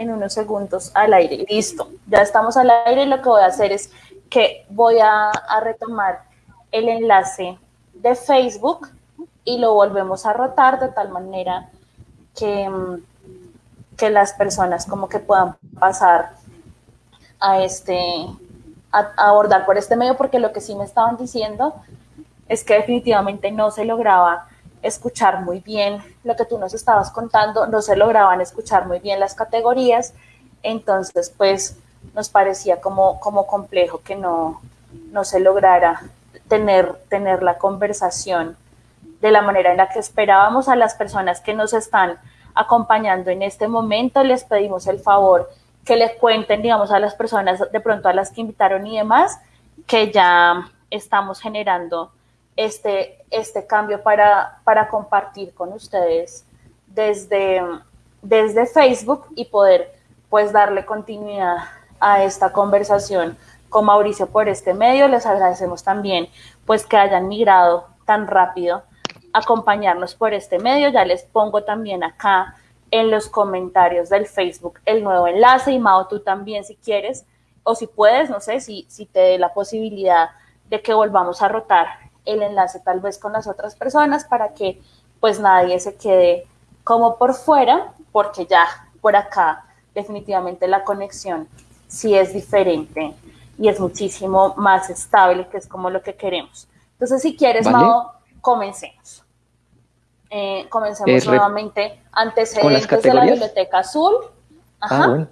en unos segundos al aire. Listo, ya estamos al aire y lo que voy a hacer es que voy a, retomar el enlace de Facebook y lo volvemos a rotar de tal manera que, mm, que las personas como que puedan pasar a este, a, abordar por este medio, porque lo que sí me estaban diciendo es que definitivamente no se lograba escuchar muy bien lo que tú nos estabas contando, no se lograban escuchar muy bien las categorías, entonces pues nos parecía como, como complejo que no, no se lograra tener, tener la conversación de la manera en la que esperábamos a las personas que nos están acompañando en este momento. Les pedimos el favor que le cuenten, digamos, a las personas, de pronto a las que invitaron y demás, que ya estamos generando este, este cambio para, para compartir con ustedes desde, desde Facebook y poder pues darle continuidad a esta conversación con Mauricio por este medio. Les agradecemos también pues que hayan migrado tan rápido acompañarnos por este medio. Ya les pongo también acá en los comentarios del Facebook el nuevo enlace y Mao, tú también si quieres o si puedes, no sé, si, si te dé la posibilidad de que volvamos a rotar el enlace tal vez con las otras personas para que pues nadie se quede como por fuera, porque ya por acá definitivamente la conexión sí es diferente y es muchísimo más estable, que es como lo que queremos. Entonces, si quieres, Mao, comencemos. Eh, comencemos nuevamente antecedentes de la biblioteca azul. Ah, bueno.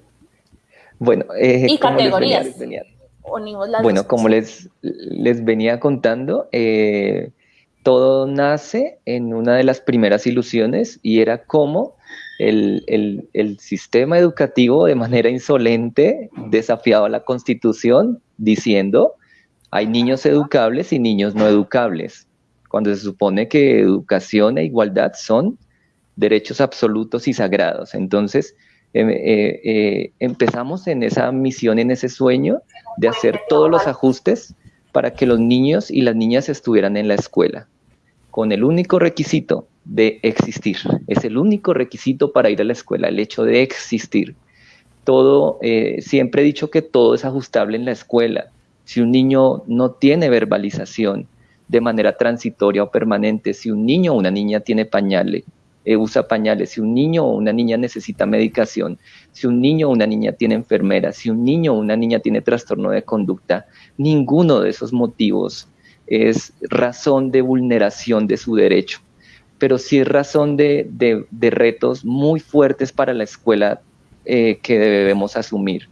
bueno eh, y categorías. Bueno, como les, les venía contando, eh, todo nace en una de las primeras ilusiones y era cómo el, el, el, sistema educativo de manera insolente desafiaba la constitución diciendo hay niños educables y niños no educables cuando se supone que educación e igualdad son derechos absolutos y sagrados. Entonces, eh, eh, empezamos en esa misión, en ese sueño de hacer todos los ajustes para que los niños y las niñas estuvieran en la escuela, con el único requisito de existir. Es el único requisito para ir a la escuela, el hecho de existir. Todo, eh, siempre he dicho que todo es ajustable en la escuela. Si un niño no tiene verbalización, de manera transitoria o permanente. Si un niño o una niña tiene pañales, eh, usa pañales, si un niño o una niña necesita medicación, si un niño o una niña tiene enfermera, si un niño o una niña tiene trastorno de conducta, ninguno de esos motivos es razón de vulneración de su derecho, pero sí es razón de, retos muy fuertes para la escuela eh, que debemos asumir.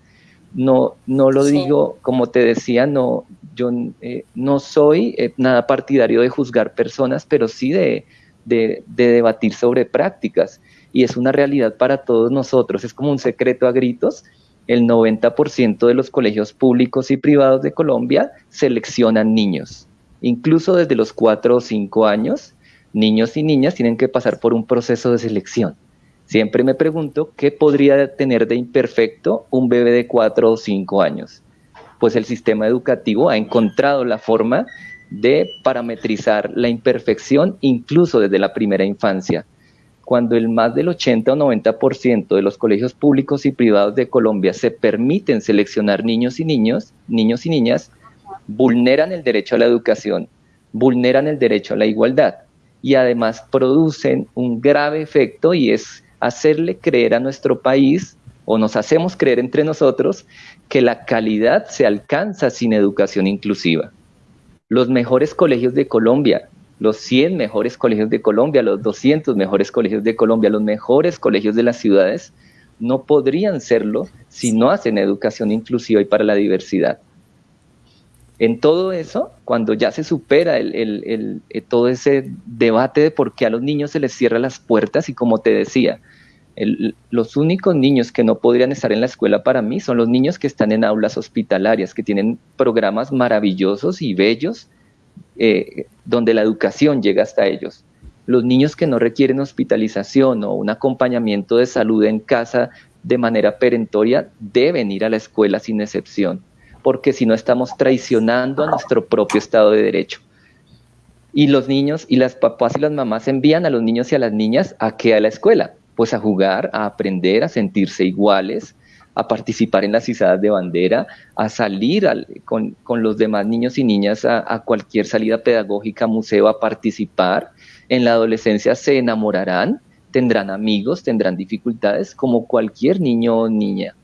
No, no lo digo, como te decía, no, yo eh, no soy eh, nada partidario de juzgar personas, pero sí de, debatir sobre prácticas. Y es una realidad para todos nosotros, es como un secreto a gritos. El 90% de los colegios públicos y privados de Colombia seleccionan niños. Incluso desde los 4 o 5 años, niños y niñas tienen que pasar por un proceso de selección. Siempre me pregunto qué podría tener de imperfecto un bebé de 4 o 5 años pues el sistema educativo ha encontrado la forma de parametrizar la imperfección incluso desde la primera infancia. Cuando el más del 80 o 90% de los colegios públicos y privados de Colombia se permiten seleccionar niños y niños, niños y niñas, vulneran el derecho a la educación, vulneran el derecho a la igualdad y además producen un grave efecto y es hacerle creer a nuestro país o nos hacemos creer entre nosotros que la calidad se alcanza sin educación inclusiva. Los mejores colegios de Colombia, los 100 mejores colegios de Colombia, los 200 mejores colegios de Colombia, los mejores colegios de las ciudades, no podrían serlo si no hacen educación inclusiva y para la diversidad. En todo eso, cuando ya se supera el, eh, todo ese debate de por qué a los niños se les cierran las puertas y como te decía, los únicos niños que no podrían estar en la escuela para mí son los niños que están en aulas hospitalarias, que tienen programas maravillosos y bellos eh, donde la educación llega hasta ellos. Los niños que no requieren hospitalización o un acompañamiento de salud en casa de manera perentoria deben ir a la escuela sin excepción, porque si no estamos traicionando a nuestro propio Estado de Derecho. Y los niños y las papás y las mamás envían a los niños y a las niñas a que a la escuela, pues a jugar, a aprender, a sentirse iguales, a participar en las izadas de bandera, a salir con, los demás niños y niñas a, cualquier salida pedagógica, museo, a participar. En la adolescencia se enamorarán, tendrán amigos, tendrán dificultades, como cualquier niño o niña.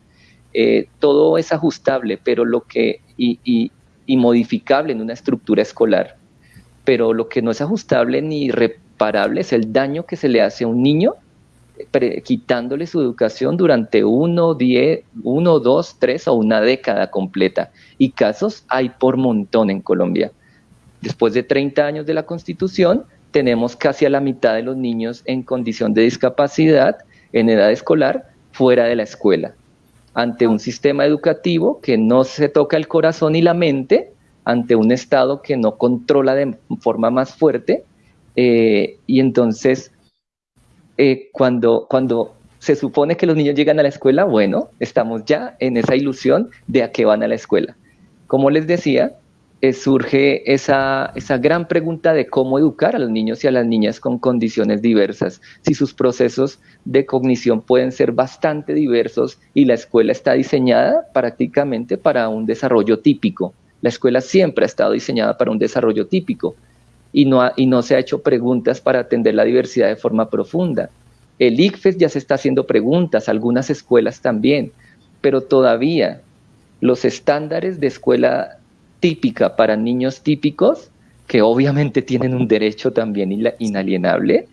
Eh, todo es ajustable, pero lo que, y, y modificable en una estructura escolar, pero lo que no es ajustable ni reparable es el daño que se le hace a un niño quitándole su educación durante uno, diez, uno, dos, tres o una década completa. Y casos hay por montón en Colombia. Después de 30 años de la Constitución, tenemos casi a la mitad de los niños en condición de discapacidad en edad escolar fuera de la escuela. Ante un sistema educativo que no se toca el corazón y la mente, ante un Estado que no controla de forma más fuerte, eh, y entonces eh, cuando, cuando se supone que los niños llegan a la escuela, bueno, estamos ya en esa ilusión de a qué van a la escuela. Como les decía, eh, surge esa, esa gran pregunta de cómo educar a los niños y a las niñas con condiciones diversas, si sus procesos de cognición pueden ser bastante diversos y la escuela está diseñada prácticamente para un desarrollo típico. La escuela siempre ha estado diseñada para un desarrollo típico y no, y no se ha hecho preguntas para atender la diversidad de forma profunda. El ICFES ya se está haciendo preguntas, algunas escuelas también, pero todavía los estándares de escuela típica para niños típicos, que obviamente tienen un derecho también inalienable,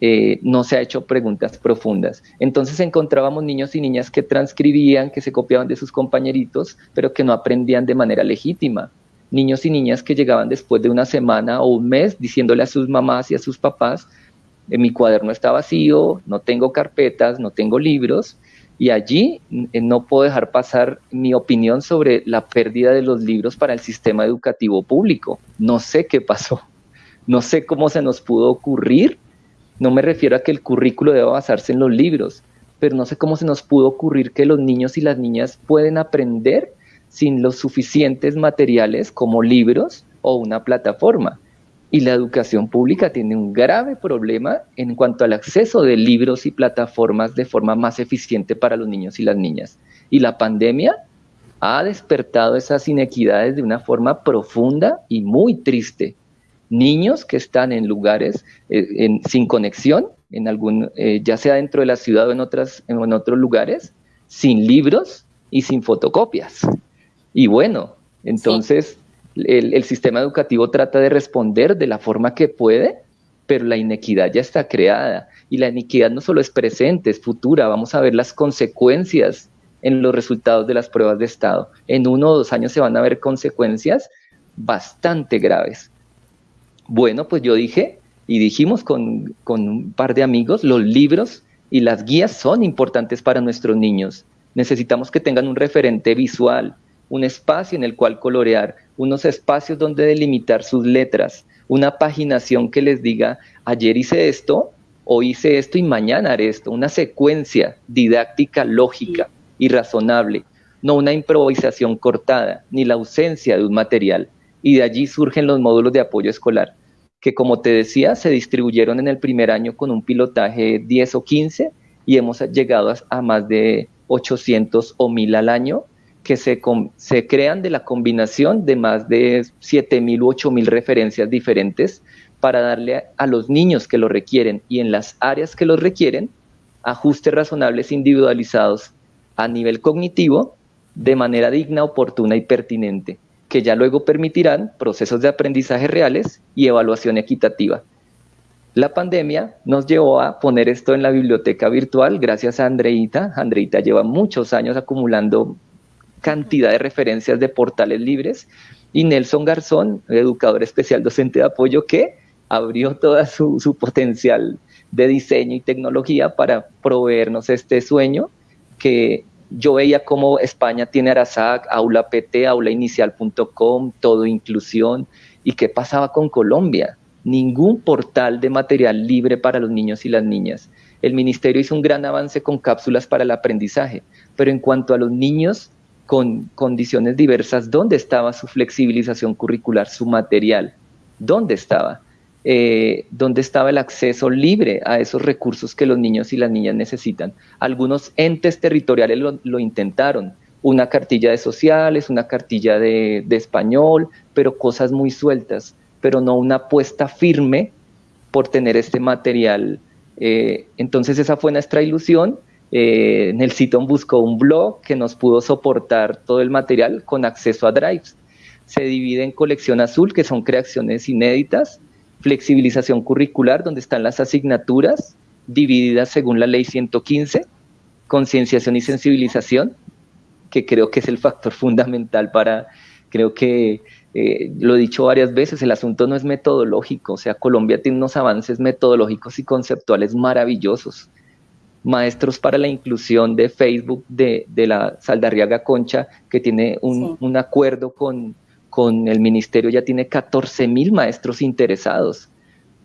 eh, no se ha hecho preguntas profundas. Entonces encontrábamos niños y niñas que transcribían, que se copiaban de sus compañeritos, pero que no aprendían de manera legítima niños y niñas que llegaban después de una semana o un mes diciéndole a sus mamás y a sus papás, mi cuaderno está vacío, no tengo carpetas, no tengo libros, y allí eh, no puedo dejar pasar mi opinión sobre la pérdida de los libros para el sistema educativo público. No sé qué pasó, no sé cómo se nos pudo ocurrir, no me refiero a que el currículo deba basarse en los libros, pero no sé cómo se nos pudo ocurrir que los niños y las niñas pueden aprender sin los suficientes materiales como libros o una plataforma. Y la educación pública tiene un grave problema en cuanto al acceso de libros y plataformas de forma más eficiente para los niños y las niñas. Y la pandemia ha despertado esas inequidades de una forma profunda y muy triste. Niños que están en lugares eh, sin conexión, en algún, eh, ya sea dentro de la ciudad o en, otras, en otros lugares, sin libros y sin fotocopias. Y bueno, entonces el, sistema educativo trata de responder de la forma que puede, pero la inequidad ya está creada. Y la inequidad no solo es presente, es futura. Vamos a ver las consecuencias en los resultados de las pruebas de Estado. En uno o dos años se van a ver consecuencias bastante graves. Bueno, pues yo dije, y dijimos con, con un par de amigos, los libros y las guías son importantes para nuestros niños. Necesitamos que tengan un referente visual, un espacio en el cual colorear, unos espacios donde delimitar sus letras, una paginación que les diga, ayer hice esto, hoy hice esto y mañana haré esto, una secuencia didáctica lógica y razonable, no una improvisación cortada, ni la ausencia de un material. Y de allí surgen los módulos de apoyo escolar, que como te decía, se distribuyeron en el primer año con un pilotaje 10 o 15 y hemos llegado a, más de 800 o 1000 al año que se, crean de la combinación de más de 7.000 u 8.000 referencias diferentes para darle a los niños que lo requieren y en las áreas que los requieren ajustes razonables individualizados a nivel cognitivo de manera digna, oportuna y pertinente, que ya luego permitirán procesos de aprendizaje reales y evaluación equitativa. La pandemia nos llevó a poner esto en la biblioteca virtual gracias a Andreita. Andreita lleva muchos años acumulando cantidad de referencias de portales libres y Nelson Garzón, educador especial docente de apoyo, que abrió todo su, su, potencial de diseño y tecnología para proveernos este sueño que yo veía como España tiene Arasac, Aula PT, aulainicial.com, todo inclusión, y qué pasaba con Colombia. Ningún portal de material libre para los niños y las niñas. El ministerio hizo un gran avance con cápsulas para el aprendizaje, pero en cuanto a los niños con condiciones diversas, ¿dónde estaba su flexibilización curricular, su material? ¿Dónde estaba? eh, dónde estaba el acceso libre a esos recursos que los niños y las niñas necesitan. Algunos entes territoriales lo, intentaron, una cartilla de sociales, una cartilla de, español, pero cosas muy sueltas, pero no una apuesta firme por tener este material. Eh, entonces esa fue nuestra ilusión. Eh, buscó un blog que nos pudo soportar todo el material con acceso a drives. Se divide en colección azul, que son creaciones inéditas, flexibilización curricular, donde están las asignaturas divididas según la ley 115, concienciación y sensibilización, que creo que es el factor fundamental para, creo que eh, lo he dicho varias veces, el asunto no es metodológico, o sea, Colombia tiene unos avances metodológicos y conceptuales maravillosos. Maestros para la inclusión de Facebook de, la Saldarriaga Concha, que tiene un acuerdo con, con el ministerio ya tiene 14 mil maestros interesados.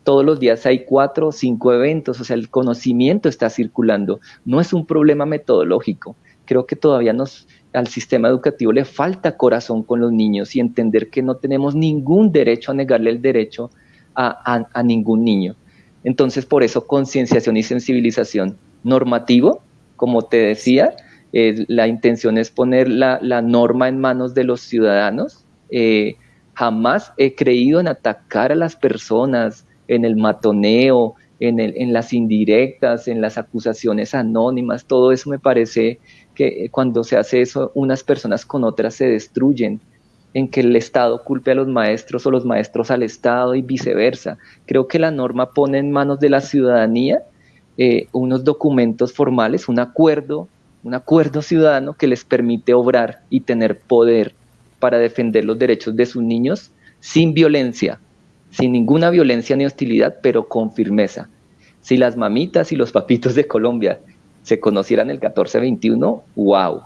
Todos los días hay cuatro o cinco eventos, o sea, el conocimiento está circulando. No es un problema metodológico. Creo que todavía nos, al sistema educativo le falta corazón con los niños y entender que no tenemos ningún derecho a negarle el derecho a, ningún niño. Entonces, por eso, concienciación y sensibilización normativo, como te decía, eh, la intención es poner la, la norma en manos de los ciudadanos, eh, jamás he creído en atacar a las personas, en el matoneo, en, en, las indirectas, en las acusaciones anónimas, todo eso me parece que cuando se hace eso, unas personas con otras se destruyen, en que el Estado culpe a los maestros o los maestros al Estado y viceversa. Creo que la norma pone en manos de la ciudadanía eh, unos documentos formales, un acuerdo, un acuerdo ciudadano que les permite obrar y tener poder para defender los derechos de sus niños sin violencia, sin ninguna violencia ni hostilidad, pero con firmeza. Si las mamitas y los papitos de Colombia se conocieran el 1421, wow,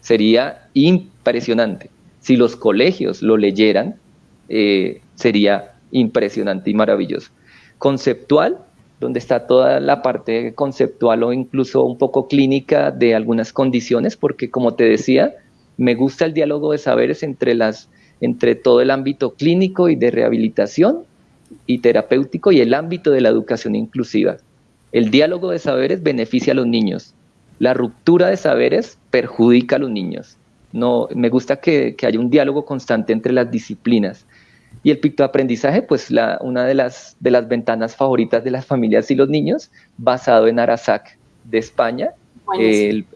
sería impresionante. Si los colegios lo leyeran, eh, sería impresionante y maravilloso. Conceptual, donde está toda la parte conceptual o incluso un poco clínica de algunas condiciones, porque como te decía, me gusta el diálogo de saberes entre, las, entre todo el ámbito clínico y de rehabilitación y terapéutico y el ámbito de la educación inclusiva. El diálogo de saberes beneficia a los niños. La ruptura de saberes perjudica a los niños. No, me gusta que, haya un diálogo constante entre las disciplinas. Y el pictoaprendizaje, pues la, una de las, de las ventanas favoritas de las familias y los niños, basado en Arasac de España. El,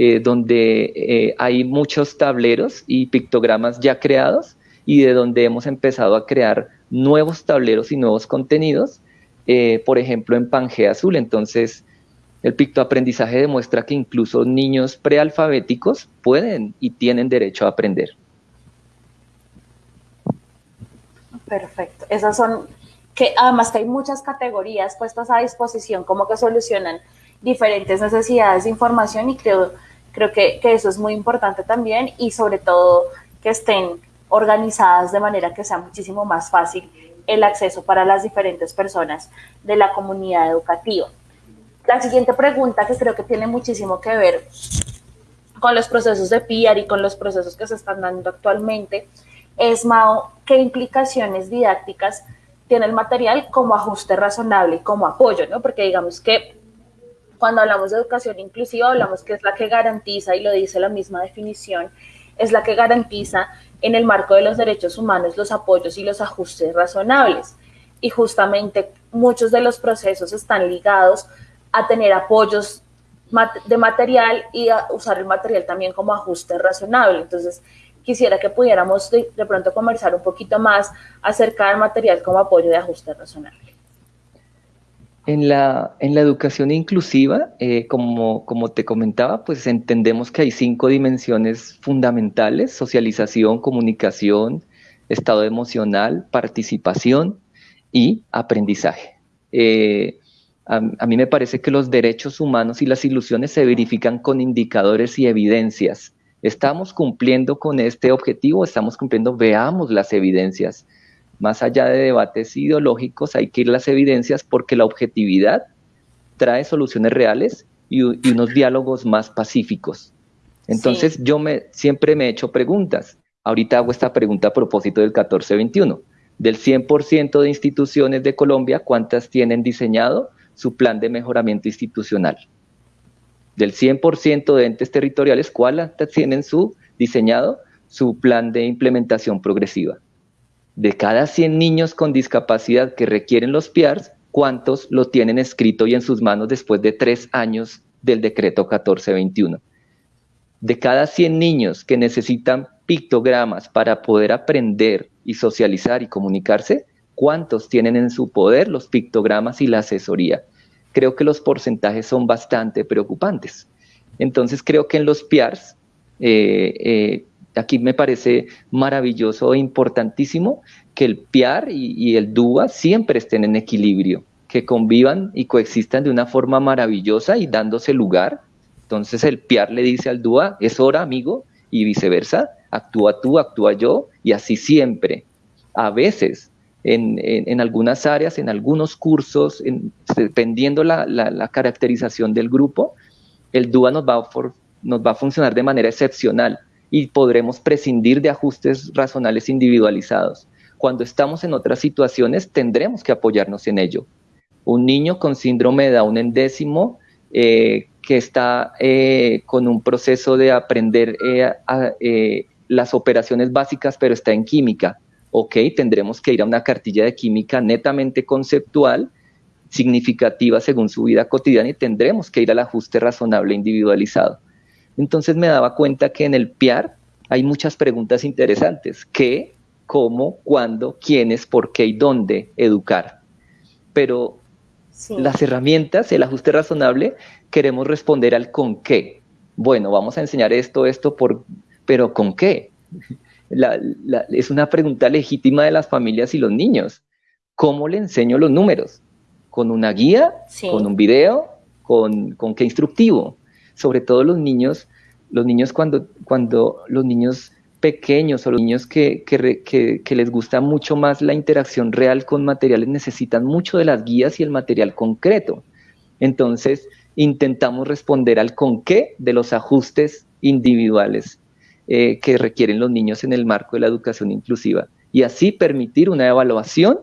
eh, donde eh, hay muchos tableros y pictogramas ya creados y de donde hemos empezado a crear nuevos tableros y nuevos contenidos, eh, por ejemplo en Pangea Azul. Entonces, el pictoaprendizaje demuestra que incluso niños prealfabéticos pueden y tienen derecho a aprender. Perfecto. Esas son que además que hay muchas categorías puestas a disposición como que solucionan diferentes necesidades de información y creo Creo que, eso es muy importante también y sobre todo que estén organizadas de manera que sea muchísimo más fácil el acceso para las diferentes personas de la comunidad educativa. La siguiente pregunta que creo que tiene muchísimo que ver con los procesos de PIAR y con los procesos que se están dando actualmente es, Mao, ¿qué implicaciones didácticas tiene el material como ajuste razonable y como apoyo? ¿no? Porque digamos que cuando hablamos de educación inclusiva, hablamos que es la que garantiza, y lo dice la misma definición, es la que garantiza en el marco de los derechos humanos los apoyos y los ajustes razonables. Y justamente muchos de los procesos están ligados a tener apoyos de material y a usar el material también como ajuste razonable. Entonces, quisiera que pudiéramos de, pronto conversar un poquito más acerca del material como apoyo de ajuste razonable. En la, en la educación inclusiva, eh, como, como te comentaba, pues entendemos que hay cinco dimensiones fundamentales, socialización, comunicación, estado emocional, participación y aprendizaje. Eh, a, mí me parece que los derechos humanos y las ilusiones se verifican con indicadores y evidencias. ¿Estamos cumpliendo con este objetivo? ¿Estamos cumpliendo? Veamos las evidencias más allá de debates ideológicos, hay que ir las evidencias porque la objetividad trae soluciones reales y, unos diálogos más pacíficos. Entonces yo me, siempre me he hecho preguntas. Ahorita hago esta pregunta a propósito del 1421. Del 100% de instituciones de Colombia, ¿cuántas tienen diseñado su plan de mejoramiento institucional? Del 100% de entes territoriales, ¿cuántas tienen su diseñado su plan de implementación progresiva? De cada 100 niños con discapacidad que requieren los PIARS, ¿cuántos lo tienen escrito y en sus manos después de tres años del decreto 1421? De cada 100 niños que necesitan pictogramas para poder aprender y socializar y comunicarse, ¿cuántos tienen en su poder los pictogramas y la asesoría? Creo que los porcentajes son bastante preocupantes. Entonces creo que en los PIARs, eh, eh, aquí me parece maravilloso e importantísimo que el PIAR y, y el DUA siempre estén en equilibrio, que convivan y coexistan de una forma maravillosa y dándose lugar. Entonces el PIAR le dice al DUA, es hora amigo, y viceversa, actúa tú, actúa yo, y así siempre. A veces, en, algunas áreas, en algunos cursos, dependiendo la, caracterización del grupo, el DUA nos va, a nos va a funcionar de manera excepcional y podremos prescindir de ajustes razonables individualizados. Cuando estamos en otras situaciones, tendremos que apoyarnos en ello. Un niño con síndrome de Down endécimo eh, que está eh, con un proceso de aprender eh, eh las operaciones básicas, pero está en química. Ok, tendremos que ir a una cartilla de química netamente conceptual, significativa según su vida cotidiana y tendremos que ir al ajuste razonable individualizado. Entonces me daba cuenta que en el PIAR hay muchas preguntas interesantes. ¿Qué, cómo, cuándo, quiénes, por qué y dónde educar? Pero las herramientas, el ajuste razonable, queremos responder al con qué. Bueno, vamos a enseñar esto, esto, por pero ¿con qué? Es una pregunta legítima de las familias y los niños. ¿Cómo le enseño los números? ¿Con una guía? ¿Con un video? ¿Con, qué instructivo? Sobre todo los niños, los niños cuando, cuando los niños pequeños o los niños que, que, les gusta mucho más la interacción real con materiales necesitan mucho de las guías y el material concreto. Entonces, intentamos responder al con qué de los ajustes individuales eh, que requieren los niños en el marco de la educación inclusiva y así permitir una evaluación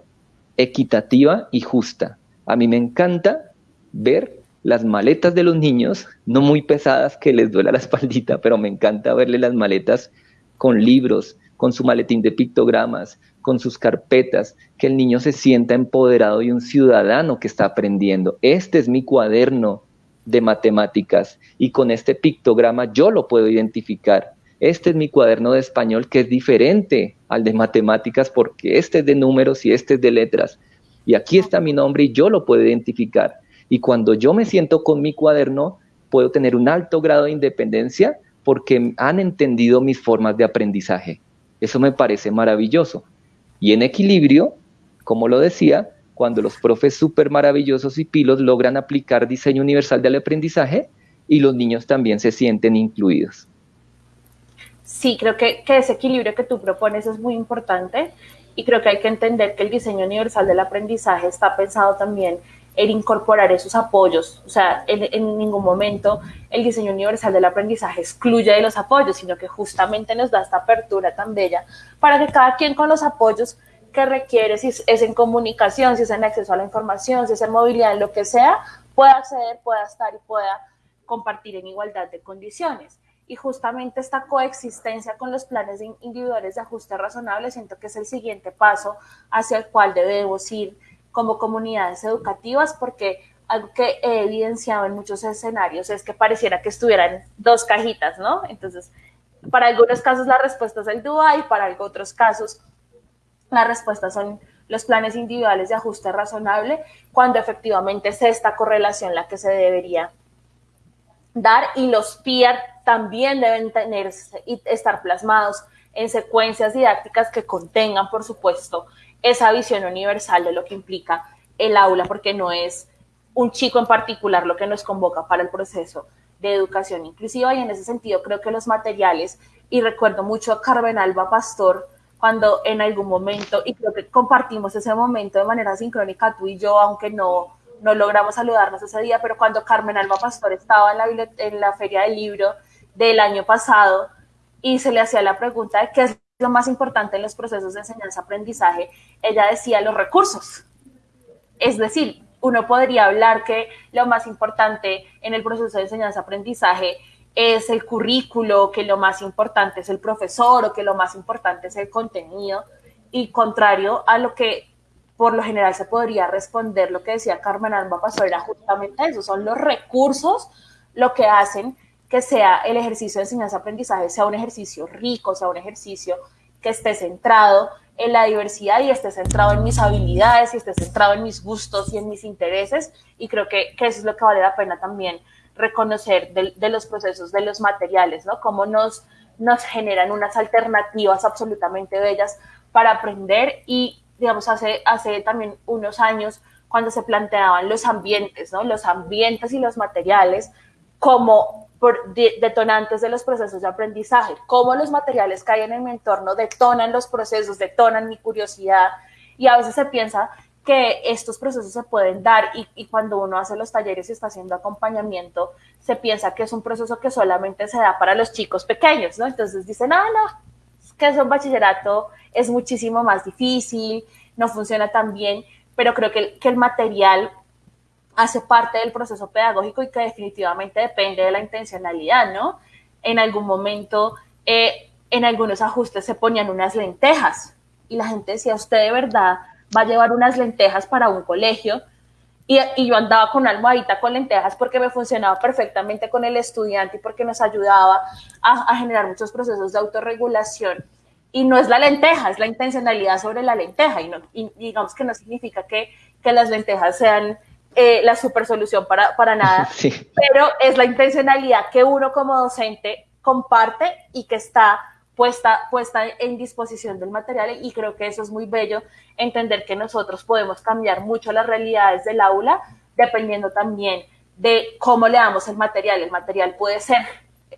equitativa y justa. A mí me encanta ver las maletas de los niños, no muy pesadas que les duela la espaldita, pero me encanta verle las maletas con libros, con su maletín de pictogramas, con sus carpetas, que el niño se sienta empoderado y un ciudadano que está aprendiendo. Este es mi cuaderno de matemáticas y con este pictograma yo lo puedo identificar este es mi cuaderno de español que es diferente al de matemáticas porque este es de números y este es de letras. Y aquí está mi nombre y yo lo puedo identificar. Y cuando yo me siento con mi cuaderno, puedo tener un alto grado de independencia porque han entendido mis formas de aprendizaje. Eso me parece maravilloso. Y en equilibrio, como lo decía, cuando los profes súper maravillosos y pilos logran aplicar diseño universal del aprendizaje y los niños también se sienten incluidos sí, creo que, ese equilibrio que tú propones es muy importante y creo que hay que entender que el diseño universal del aprendizaje está pensado también en incorporar esos apoyos. O sea, en, ningún momento el diseño universal del aprendizaje excluye de los apoyos, sino que justamente nos da esta apertura tan bella para que cada quien con los apoyos que requiere, si es en comunicación, si es en acceso a la información, si es en movilidad, en lo que sea, pueda acceder, pueda estar y pueda compartir en igualdad de condiciones y justamente esta coexistencia con los planes individuales de ajuste razonable siento que es el siguiente paso hacia el cual debemos ir como comunidades educativas porque algo que he evidenciado en muchos escenarios es que pareciera que estuvieran dos cajitas, ¿no? Entonces, para algunos casos la respuesta es el DUA y para otros casos la respuesta son los planes individuales de ajuste razonable, cuando efectivamente es esta correlación la que se debería dar y los PIAR también deben tener y estar plasmados en secuencias didácticas que contengan, por supuesto, esa visión universal de lo que implica el aula, porque no es un chico en particular lo que nos convoca para el proceso de educación inclusiva. Y en ese sentido creo que los materiales, y recuerdo mucho a Carmen Alba Pastor, cuando en algún momento, y creo que compartimos ese momento de manera sincrónica tú y yo, aunque no no logramos saludarnos ese día, pero cuando Carmen Alba Pastor estaba en la, en la feria del libro del año pasado y se le hacía la pregunta de qué es lo más importante en los procesos de enseñanza-aprendizaje? Ella decía los recursos. Es decir, uno podría hablar que lo más importante en el proceso de enseñanza-aprendizaje es el currículo, que lo más importante es el profesor o que lo más importante es el contenido, y contrario a lo que por lo general se podría responder, lo que decía Carmen Alba Pasó era justamente eso, son los recursos lo que hacen que sea el ejercicio de enseñanza-aprendizaje, sea un ejercicio rico, sea un ejercicio que esté centrado en la diversidad y esté centrado en mis habilidades y esté centrado en mis gustos y en mis intereses. Y creo que, que eso es lo que vale la pena también reconocer de, los procesos, de los materiales, ¿no? Cómo nos, nos generan unas alternativas absolutamente bellas para aprender y, digamos, hace, hace también unos años, cuando se planteaban los ambientes, ¿no? Los ambientes y los materiales como detonantes de los procesos de aprendizaje, cómo los materiales que hay en mi entorno detonan los procesos, detonan mi curiosidad. Y a veces se piensa que estos procesos se pueden dar y, cuando uno hace los talleres y está haciendo acompañamiento, se piensa que es un proceso que solamente se da para los chicos pequeños, ¿no? Entonces dicen, ah, no, es que es un bachillerato es muchísimo más difícil, no funciona tan bien, pero creo que el material hace parte del proceso pedagógico y que definitivamente depende de la intencionalidad, ¿no? En algún momento, eh, en algunos ajustes se ponían unas lentejas y la gente decía, usted de verdad va a llevar unas lentejas para un colegio. Y, y, yo andaba con almohadita con lentejas porque me funcionaba perfectamente con el estudiante y porque nos ayudaba a, generar muchos procesos de autorregulación. Y no es la lenteja, es la intencionalidad sobre la lenteja. Y, y digamos que no significa que, que las lentejas sean eh, la super solución para, para nada, pero es la intencionalidad que uno como docente comparte y que está puesta, puesta en disposición del material. Y creo que eso es muy bello, entender que nosotros podemos cambiar mucho las realidades del aula dependiendo también de cómo le damos el material. El material puede ser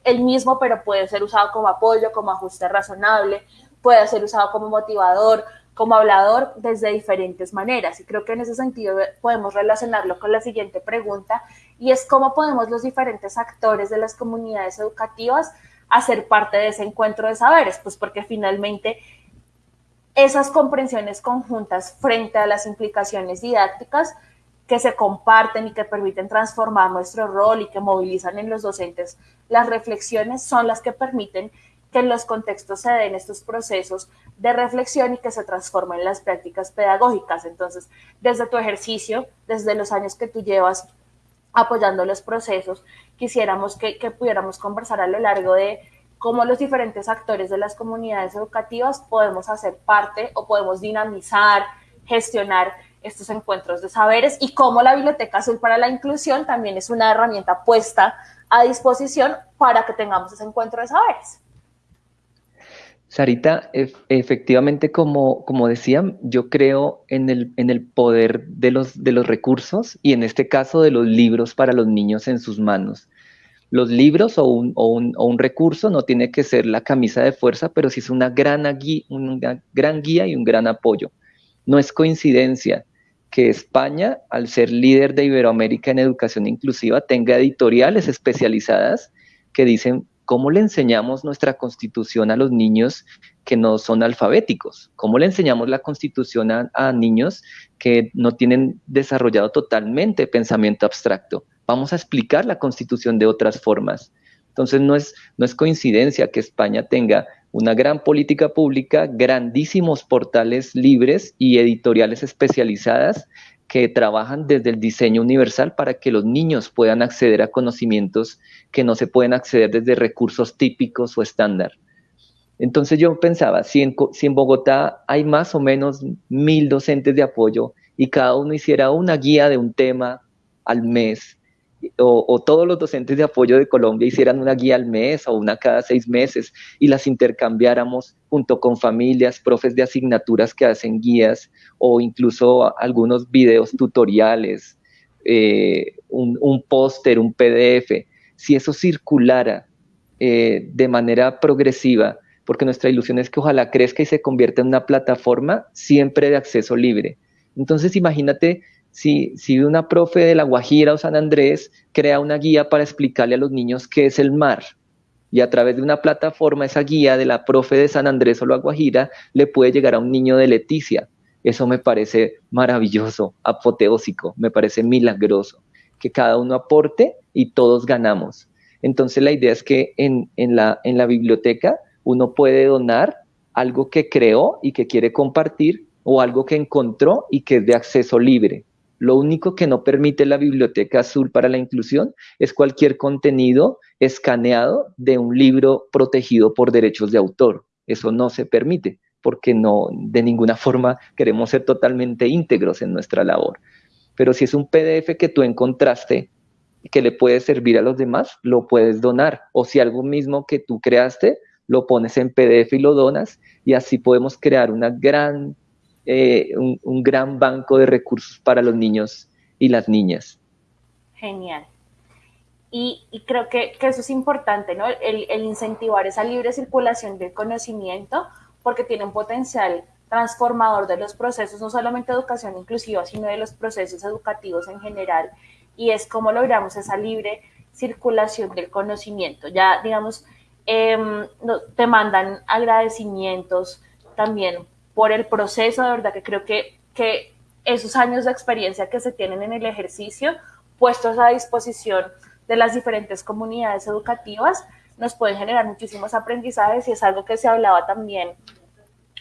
el mismo, pero puede ser usado como apoyo, como ajuste razonable, puede ser usado como motivador, como hablador desde diferentes maneras. Y creo que en ese sentido podemos relacionarlo con la siguiente pregunta, y es cómo podemos los diferentes actores de las comunidades educativas hacer parte de ese encuentro de saberes, pues porque finalmente esas comprensiones conjuntas frente a las implicaciones didácticas que se comparten y que permiten transformar nuestro rol y que movilizan en los docentes las reflexiones son las que permiten que en los contextos se den estos procesos de reflexión y que se transformen en las prácticas pedagógicas. Entonces, desde tu ejercicio, desde los años que tú llevas apoyando los procesos, quisiéramos que, que pudiéramos conversar a lo largo de cómo los diferentes actores de las comunidades educativas podemos hacer parte o podemos dinamizar, gestionar estos encuentros de saberes y cómo la Biblioteca Azul para la Inclusión también es una herramienta puesta a disposición para que tengamos ese encuentro de saberes. Sarita, efectivamente, como, como decían, yo creo en el, poder de los, recursos y en este caso de los libros para los niños en sus manos. Los libros o un, recurso no tiene que ser la camisa de fuerza, pero sí es una gran guía y un gran apoyo. No es coincidencia que España, al ser líder de Iberoamérica en educación inclusiva, tenga editoriales especializadas que dicen ¿cómo le enseñamos nuestra constitución a los niños que no son alfabéticos? ¿Cómo le enseñamos la constitución a, niños que no tienen desarrollado totalmente pensamiento abstracto? Vamos a explicar la constitución de otras formas. Entonces no es, no es coincidencia que España tenga una gran política pública, grandísimos portales libres y editoriales especializadas que trabajan desde el diseño universal para que los niños puedan acceder a conocimientos que no se pueden acceder desde recursos típicos o estándar. Entonces yo pensaba, si en, Bogotá hay más o menos mil docentes de apoyo y cada uno hiciera una guía de un tema al mes, o, todos los docentes de apoyo de Colombia hicieran una guía al mes o una cada seis meses y las intercambiáramos junto con familias, profes de asignaturas que hacen guías o incluso algunos videos tutoriales, eh, un, póster, un PDF, si eso circulara eh, de manera progresiva, porque nuestra ilusión es que ojalá crezca y se convierta en una plataforma siempre de acceso libre. Entonces imagínate si, una profe de La Guajira o San Andrés crea una guía para explicarle a los niños qué es el mar, y a través de una plataforma, esa guía de la profe de San Andrés o la Guajira le puede llegar a un niño de Leticia. Eso me parece maravilloso, apoteósico, me parece milagroso, que cada uno aporte y todos ganamos. Entonces la idea es que en, la, en la biblioteca uno puede donar algo que creó y que quiere compartir o algo que encontró y que es de acceso libre. Lo único que no permite la Biblioteca Azul para la Inclusión es cualquier contenido escaneado de un libro protegido por derechos de autor. Eso no se permite porque no de ninguna forma queremos ser totalmente íntegros en nuestra labor. Pero si es un PDF que tú encontraste que le puede servir a los demás, lo puedes donar. O si algo mismo que tú creaste, lo pones en PDF y lo donas y así podemos crear una gran eh, un, gran banco de recursos para los niños y las niñas. Genial. Y, creo que, eso es importante, ¿no? El, incentivar esa libre circulación del conocimiento, porque tiene un potencial transformador de los procesos, no solamente educación inclusiva, sino de los procesos educativos en general, y es cómo logramos esa libre circulación del conocimiento. Ya, digamos, em, te mandan agradecimientos también por el proceso, de verdad que creo que, que esos años de experiencia que se tienen en el ejercicio, puestos a disposición de las diferentes comunidades educativas, nos pueden generar muchísimos aprendizajes y es algo que se hablaba también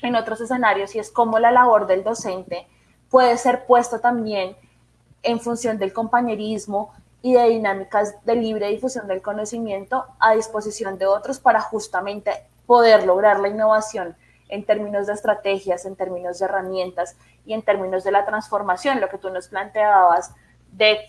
en otros escenarios y es cómo la labor del docente puede ser puesta también en función del compañerismo y de dinámicas de libre difusión del conocimiento a disposición de otros para justamente poder lograr la innovación en términos de estrategias, en términos de herramientas y en términos de la transformación, lo que tú nos planteabas de,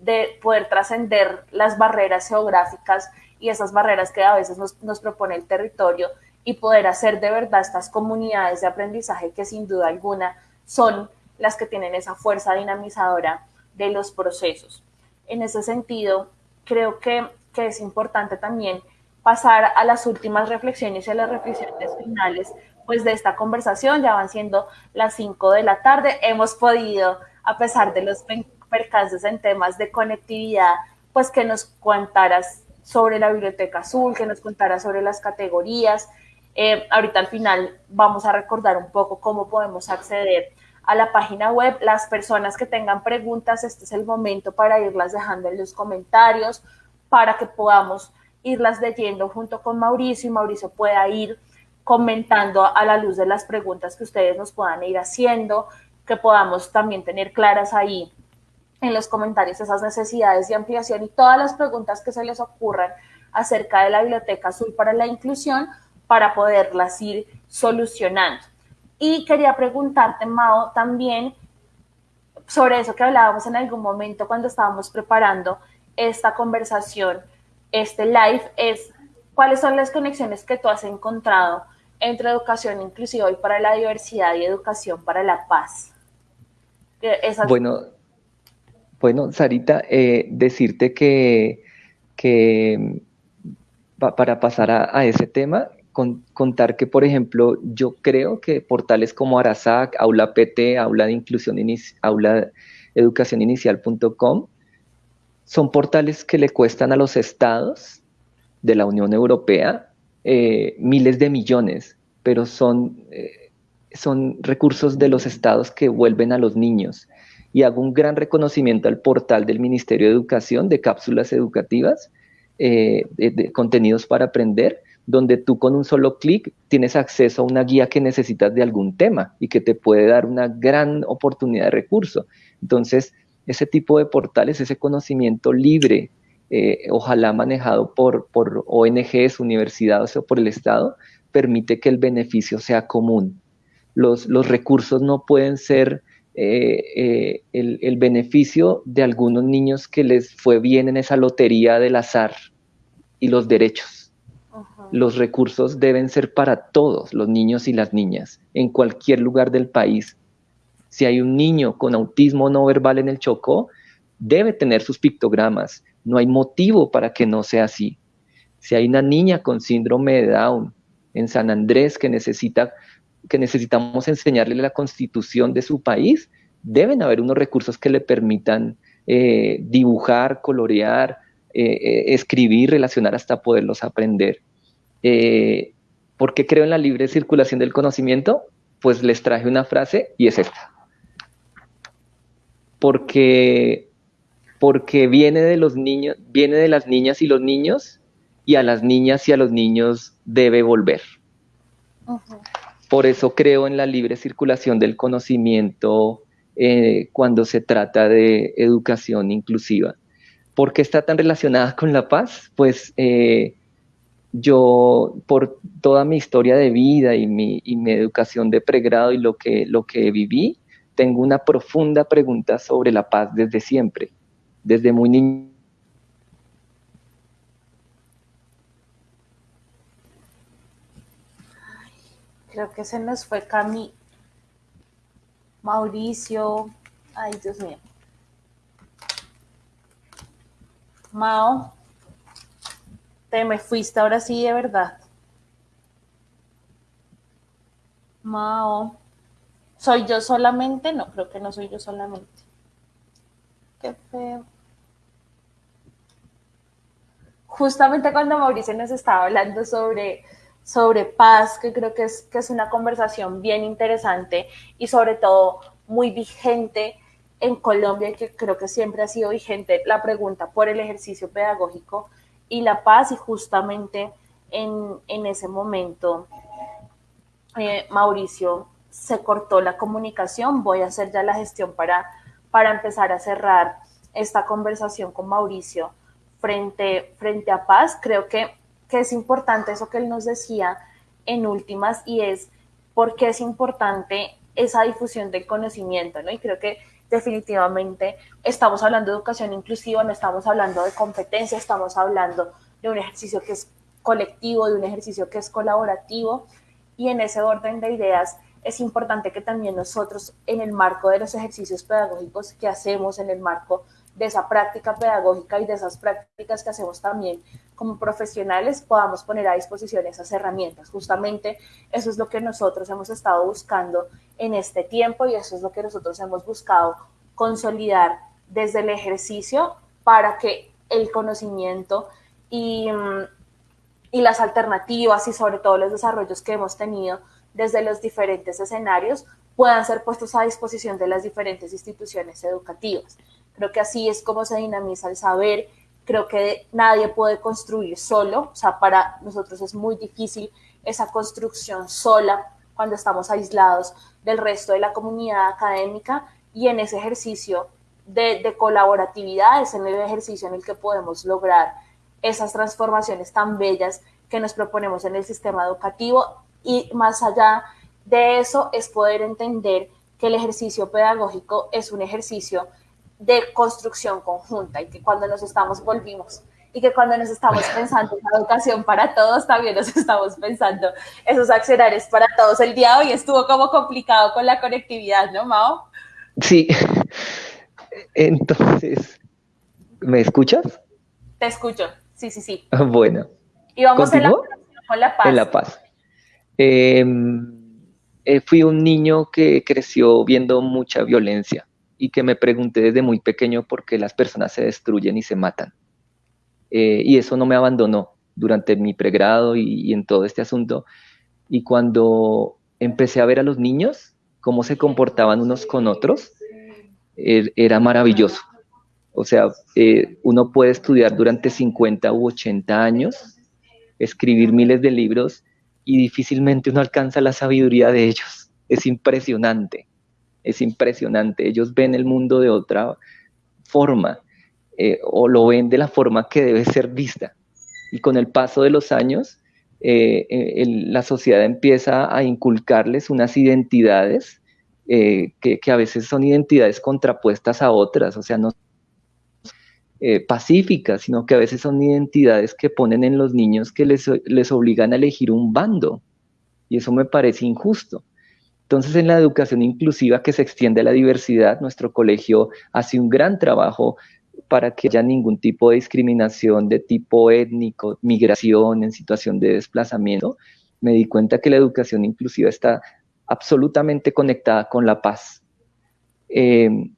de poder trascender las barreras geográficas y esas barreras que a veces nos, nos propone el territorio y poder hacer de verdad estas comunidades de aprendizaje que sin duda alguna son las que tienen esa fuerza dinamizadora de los procesos. En ese sentido, creo que, que es importante también pasar a las últimas reflexiones y a las reflexiones finales pues de esta conversación. Ya van siendo las 5 de la tarde. Hemos podido, a pesar de los percances en temas de conectividad, pues que nos contaras sobre la Biblioteca Azul, que nos contaras sobre las categorías. Eh, ahorita al final vamos a recordar un poco cómo podemos acceder a la página web. Las personas que tengan preguntas, este es el momento para irlas dejando en los comentarios para que podamos irlas leyendo junto con Mauricio y Mauricio pueda ir comentando a la luz de las preguntas que ustedes nos puedan ir haciendo, que podamos también tener claras ahí en los comentarios esas necesidades de ampliación y todas las preguntas que se les ocurran acerca de la Biblioteca Azul para la Inclusión para poderlas ir solucionando. Y quería preguntarte, Mao, también sobre eso que hablábamos en algún momento cuando estábamos preparando esta conversación este live es cuáles son las conexiones que tú has encontrado entre educación inclusiva y para la diversidad y educación para la paz. Bueno, bueno, Sarita, eh, decirte que, que para pasar a, ese tema, contar que, por ejemplo, yo creo que portales como Arasac, Aula PT, Aula de Inclusión, Aula Educación Inicial.com son portales que le cuestan a los estados de la Unión Europea eh, miles de millones, pero son, eh, son recursos de los estados que vuelven a los niños. Y hago un gran reconocimiento al portal del Ministerio de Educación de cápsulas educativas, eh, de, contenidos para aprender, donde tú con un solo clic tienes acceso a una guía que necesitas de algún tema y que te puede dar una gran oportunidad de recurso. Entonces, ese tipo de portales, ese conocimiento libre, eh, ojalá manejado por, por ONGs, universidades o por el Estado, permite que el beneficio sea común. Los, los recursos no pueden ser eh, eh, el, el, beneficio de algunos niños que les fue bien en esa lotería del azar y los derechos. Los recursos deben ser para todos los niños y las niñas, en cualquier lugar del país, si hay un niño con autismo no verbal en el Chocó, debe tener sus pictogramas. No hay motivo para que no sea así. Si hay una niña con síndrome de Down en San Andrés que necesita que necesitamos enseñarle la constitución de su país, deben haber unos recursos que le permitan eh, dibujar, colorear, escribir, relacionar hasta poderlos aprender. ¿Por qué creo en la libre circulación del conocimiento? Pues les traje una frase y es esta. Porque, porque viene de los niños, viene de las niñas y los niños, y a las niñas y a los niños debe volver. Por eso creo en la libre circulación del conocimiento eh, cuando se trata de educación inclusiva. ¿Por qué está tan relacionada con la paz? Pues eh, yo, por toda mi historia de vida y mi, educación de pregrado y lo que, lo que viví, tengo una profunda pregunta sobre la paz desde siempre, desde muy niño. Creo que se nos fue Cami. Mauricio. Ay, Dios mío. Mao te me fuiste ahora sí de verdad. Mao. ¿Soy yo solamente? No, creo que no soy yo solamente. Qué feo. Justamente cuando Mauricio nos estaba hablando sobre, sobre paz, que creo que es, que es una conversación bien interesante y sobre todo muy vigente en Colombia que creo que siempre ha sido vigente la pregunta por el ejercicio pedagógico y la paz y justamente en, ese momento eh, Mauricio se cortó la comunicación, voy a hacer ya la gestión para, para empezar a cerrar esta conversación con Mauricio frente, frente a paz. Creo que, que es importante eso que él nos decía en últimas y es por qué es importante esa difusión del conocimiento, ¿no? Y creo que definitivamente estamos hablando de educación inclusiva, no estamos hablando de competencia, estamos hablando de un ejercicio que es colectivo, de un ejercicio que es colaborativo y en ese orden de ideas es importante que también nosotros en el marco de los ejercicios pedagógicos que hacemos, en el marco de esa práctica pedagógica y de esas prácticas que hacemos también como profesionales, podamos poner a disposición esas herramientas. Justamente eso es lo que nosotros hemos estado buscando en este tiempo y eso es lo que nosotros hemos buscado consolidar desde el ejercicio para que el conocimiento y, y las alternativas y sobre todo los desarrollos que hemos tenido desde los diferentes escenarios puedan ser puestos a disposición de las diferentes instituciones educativas. Creo que así es como se dinamiza el saber. Creo que nadie puede construir solo, o sea, para nosotros es muy difícil esa construcción sola cuando estamos aislados del resto de la comunidad académica y en ese ejercicio de, de colaboratividad es en el ejercicio en el que podemos lograr esas transformaciones tan bellas que nos proponemos en el sistema educativo y más allá de eso es poder entender que el ejercicio pedagógico es un ejercicio de construcción conjunta y que cuando nos estamos volvimos y que cuando nos estamos pensando en la educación para todos, también nos estamos pensando esos accionarios para todos. El día de hoy estuvo como complicado con la conectividad, ¿no, Mao? Sí. Entonces, ¿me escuchas? Te escucho, sí, sí, sí. Bueno. Y vamos en la, con la paz. En la paz. Em, eh, fui un niño que creció viendo mucha violencia y que me pregunté desde muy pequeño por qué las personas se destruyen y se matan. Eh, y eso no me abandonó durante mi pregrado y, en todo este asunto. Y cuando empecé a ver a los niños, cómo se comportaban unos con otros, er, era maravilloso. O sea, eh, uno puede estudiar durante 50 u 80 años, escribir miles de libros y difícilmente uno alcanza la sabiduría de ellos. Es impresionante es impresionante. Ellos ven el mundo de otra forma eh, o lo ven de la forma que debe ser vista. Y con el paso de los años, eh, eh, la sociedad empieza a inculcarles unas identidades que, a veces son identidades contrapuestas a otras, o sea, no pacíficas, sino que a veces son identidades que ponen en los niños que les, les obligan a elegir un bando. Y eso me parece injusto. Entonces, en la educación inclusiva que se extiende a la diversidad, nuestro colegio hace un gran trabajo para que haya ningún tipo de discriminación de tipo étnico, migración, en situación de desplazamiento. Me di cuenta que la educación inclusiva está absolutamente conectada con la paz. Em,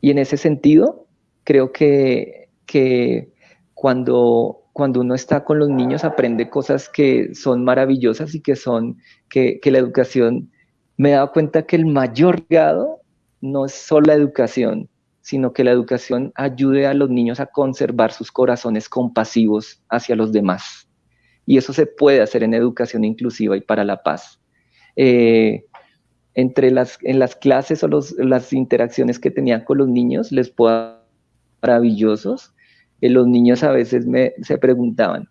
y en ese sentido, creo que, que cuando, cuando uno está con los niños aprende cosas que son maravillosas y que son, que, que la educación, me he dado cuenta que el mayor legado no es solo la educación, sino que la educación ayude a los niños a conservar sus corazones compasivos hacia los demás. Y eso se puede hacer en educación inclusiva y para la paz. Eh, entre las, en las clases o las interacciones que tenía con los niños, les puedo maravillosos. Los niños a veces me, se preguntaban,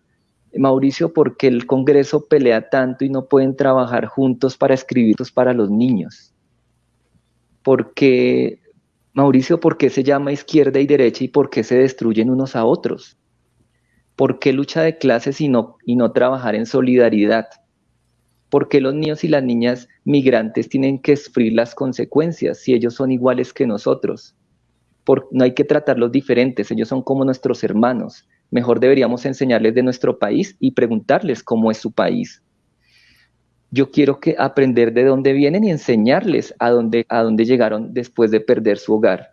Mauricio, ¿por qué el Congreso pelea tanto y no pueden trabajar juntos para escribir para los niños? Porque, Mauricio, ¿por qué se llama izquierda y derecha y por qué se destruyen unos a otros? ¿Por qué lucha de clases y no, y no trabajar en solidaridad? ¿Por qué los niños y las niñas migrantes tienen que sufrir las consecuencias si ellos son iguales que nosotros? no hay que tratarlos diferentes, ellos son como nuestros hermanos. Mejor deberíamos enseñarles de nuestro país y preguntarles cómo es su país. Yo quiero que aprender de dónde vienen y enseñarles a dónde, a dónde llegaron después de perder su hogar.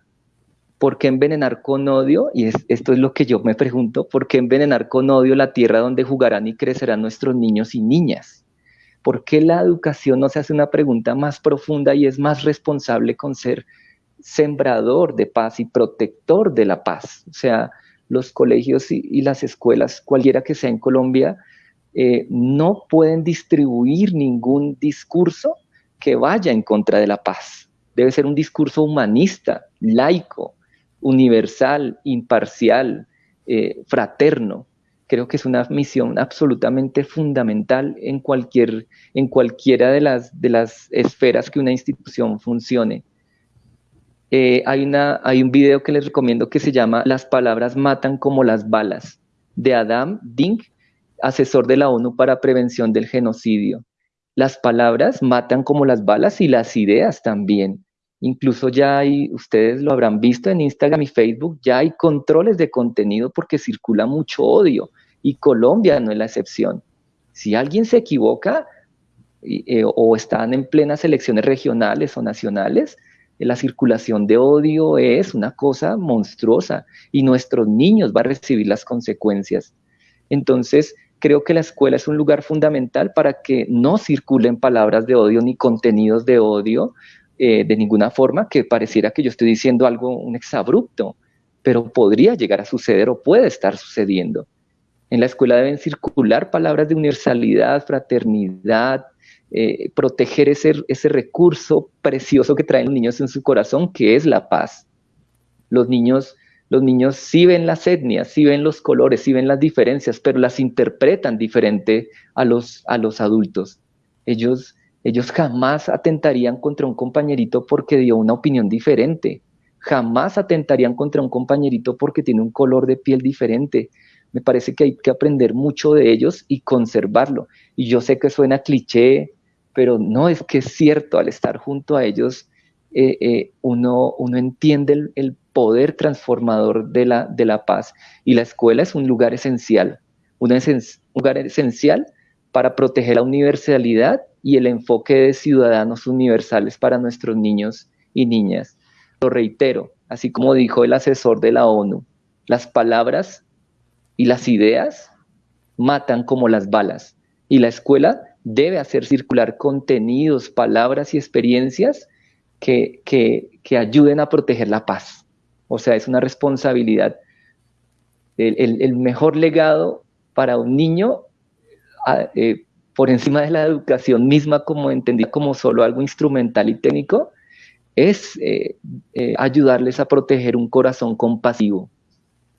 ¿Por qué envenenar con odio? Y esto es lo que yo me pregunto, ¿por qué envenenar con odio la tierra donde jugarán y crecerán nuestros niños y niñas? ¿Por qué la educación no se hace una pregunta más profunda y es más responsable con ser sembrador de paz y protector de la paz? O sea, los colegios y, las escuelas, cualquiera que sea en Colombia, eh, no pueden distribuir ningún discurso que vaya en contra de la paz. Debe ser un discurso humanista, laico, universal, imparcial, eh, fraterno. Creo que es una misión absolutamente fundamental en, cualquier, en cualquiera de las, de las esferas que una institución funcione. Eh, hay, una, hay un video que les recomiendo que se llama Las palabras matan como las balas, de Adam Dink, asesor de la ONU para prevención del genocidio. Las palabras matan como las balas y las ideas también. Incluso ya hay, ustedes lo habrán visto en Instagram y Facebook, ya hay controles de contenido porque circula mucho odio y Colombia no es la excepción. Si alguien se equivoca eh, o están en plenas elecciones regionales o nacionales, la circulación de odio es una cosa monstruosa y nuestros niños van a recibir las consecuencias. Entonces, creo que la escuela es un lugar fundamental para que no circulen palabras de odio ni contenidos de odio, eh, de ninguna forma que pareciera que yo estoy diciendo algo, un exabrupto, pero podría llegar a suceder o puede estar sucediendo. En la escuela deben circular palabras de universalidad, fraternidad, eh, proteger ese, ese recurso precioso que traen los niños en su corazón, que es la paz. Los niños, los niños sí ven las etnias, sí ven los colores, sí ven las diferencias, pero las interpretan diferente a los, a los adultos. Ellos ellos jamás atentarían contra un compañerito porque dio una opinión diferente. Jamás atentarían contra un compañerito porque tiene un color de piel diferente. Me parece que hay que aprender mucho de ellos y conservarlo. Y yo sé que suena cliché, pero no es que es cierto, al estar junto a ellos, eh, eh, uno, uno entiende el, poder transformador de la, de la paz. Y la escuela es un lugar esencial, un lugar esencial para proteger la universalidad y el enfoque de ciudadanos universales para nuestros niños y niñas. Lo reitero, así como dijo el asesor de la ONU, las palabras y las ideas matan como las balas y la escuela debe hacer circular contenidos, palabras y experiencias que, ayuden a proteger la paz. O sea, es una responsabilidad. El, mejor legado para un niño ah, eh, por encima de la educación misma como entendida como solo algo instrumental y técnico, es eh, eh, ayudarles a proteger un corazón compasivo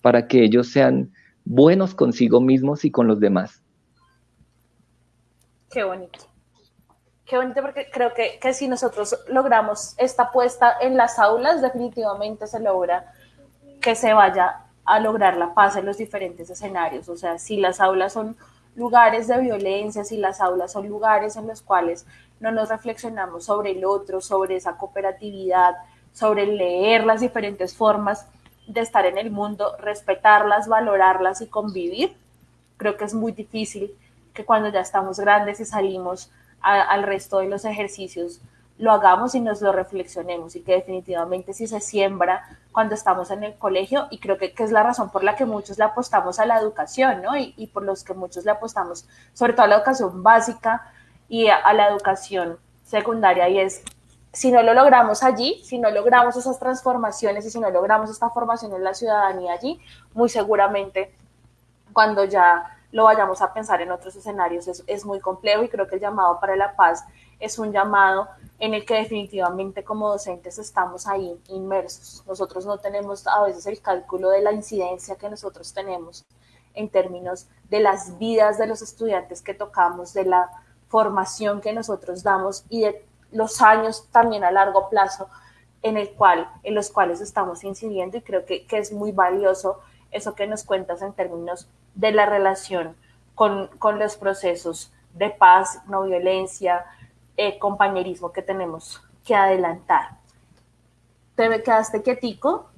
para que ellos sean buenos consigo mismos y con los demás. Qué bonito. Qué bonito porque creo que, que si nosotros logramos esta puesta en las aulas, definitivamente se logra que se vaya a lograr la paz en los diferentes escenarios. O sea, si las aulas son lugares de violencia, si las aulas son lugares en los cuales no nos reflexionamos sobre el otro, sobre esa cooperatividad, sobre leer las diferentes formas de estar en el mundo, respetarlas, valorarlas y convivir, creo que es muy difícil que cuando ya estamos grandes y salimos al resto de los ejercicios lo hagamos y nos lo reflexionemos y que definitivamente si se siembra cuando estamos en el colegio y creo que, es la razón por la que muchos le apostamos a la educación, ¿no? Y, por los que muchos le apostamos sobre todo a la educación básica y a, la educación secundaria y es si no lo logramos allí, si no logramos esas transformaciones y si no logramos esta formación en la ciudadanía allí, muy seguramente cuando ya lo vayamos a pensar en otros escenarios es, es muy complejo y creo que el llamado para la paz es un llamado en el que definitivamente como docentes estamos ahí inmersos. Nosotros no tenemos a veces el cálculo de la incidencia que nosotros tenemos en términos de las vidas de los estudiantes que tocamos, de la formación que nosotros damos y de los años también a largo plazo en, el cual, en los cuales estamos incidiendo y creo que, que es muy valioso eso que nos cuentas en términos de la relación con, con los procesos de paz, no violencia, eh, compañerismo que tenemos que adelantar. Te quedaste quietico,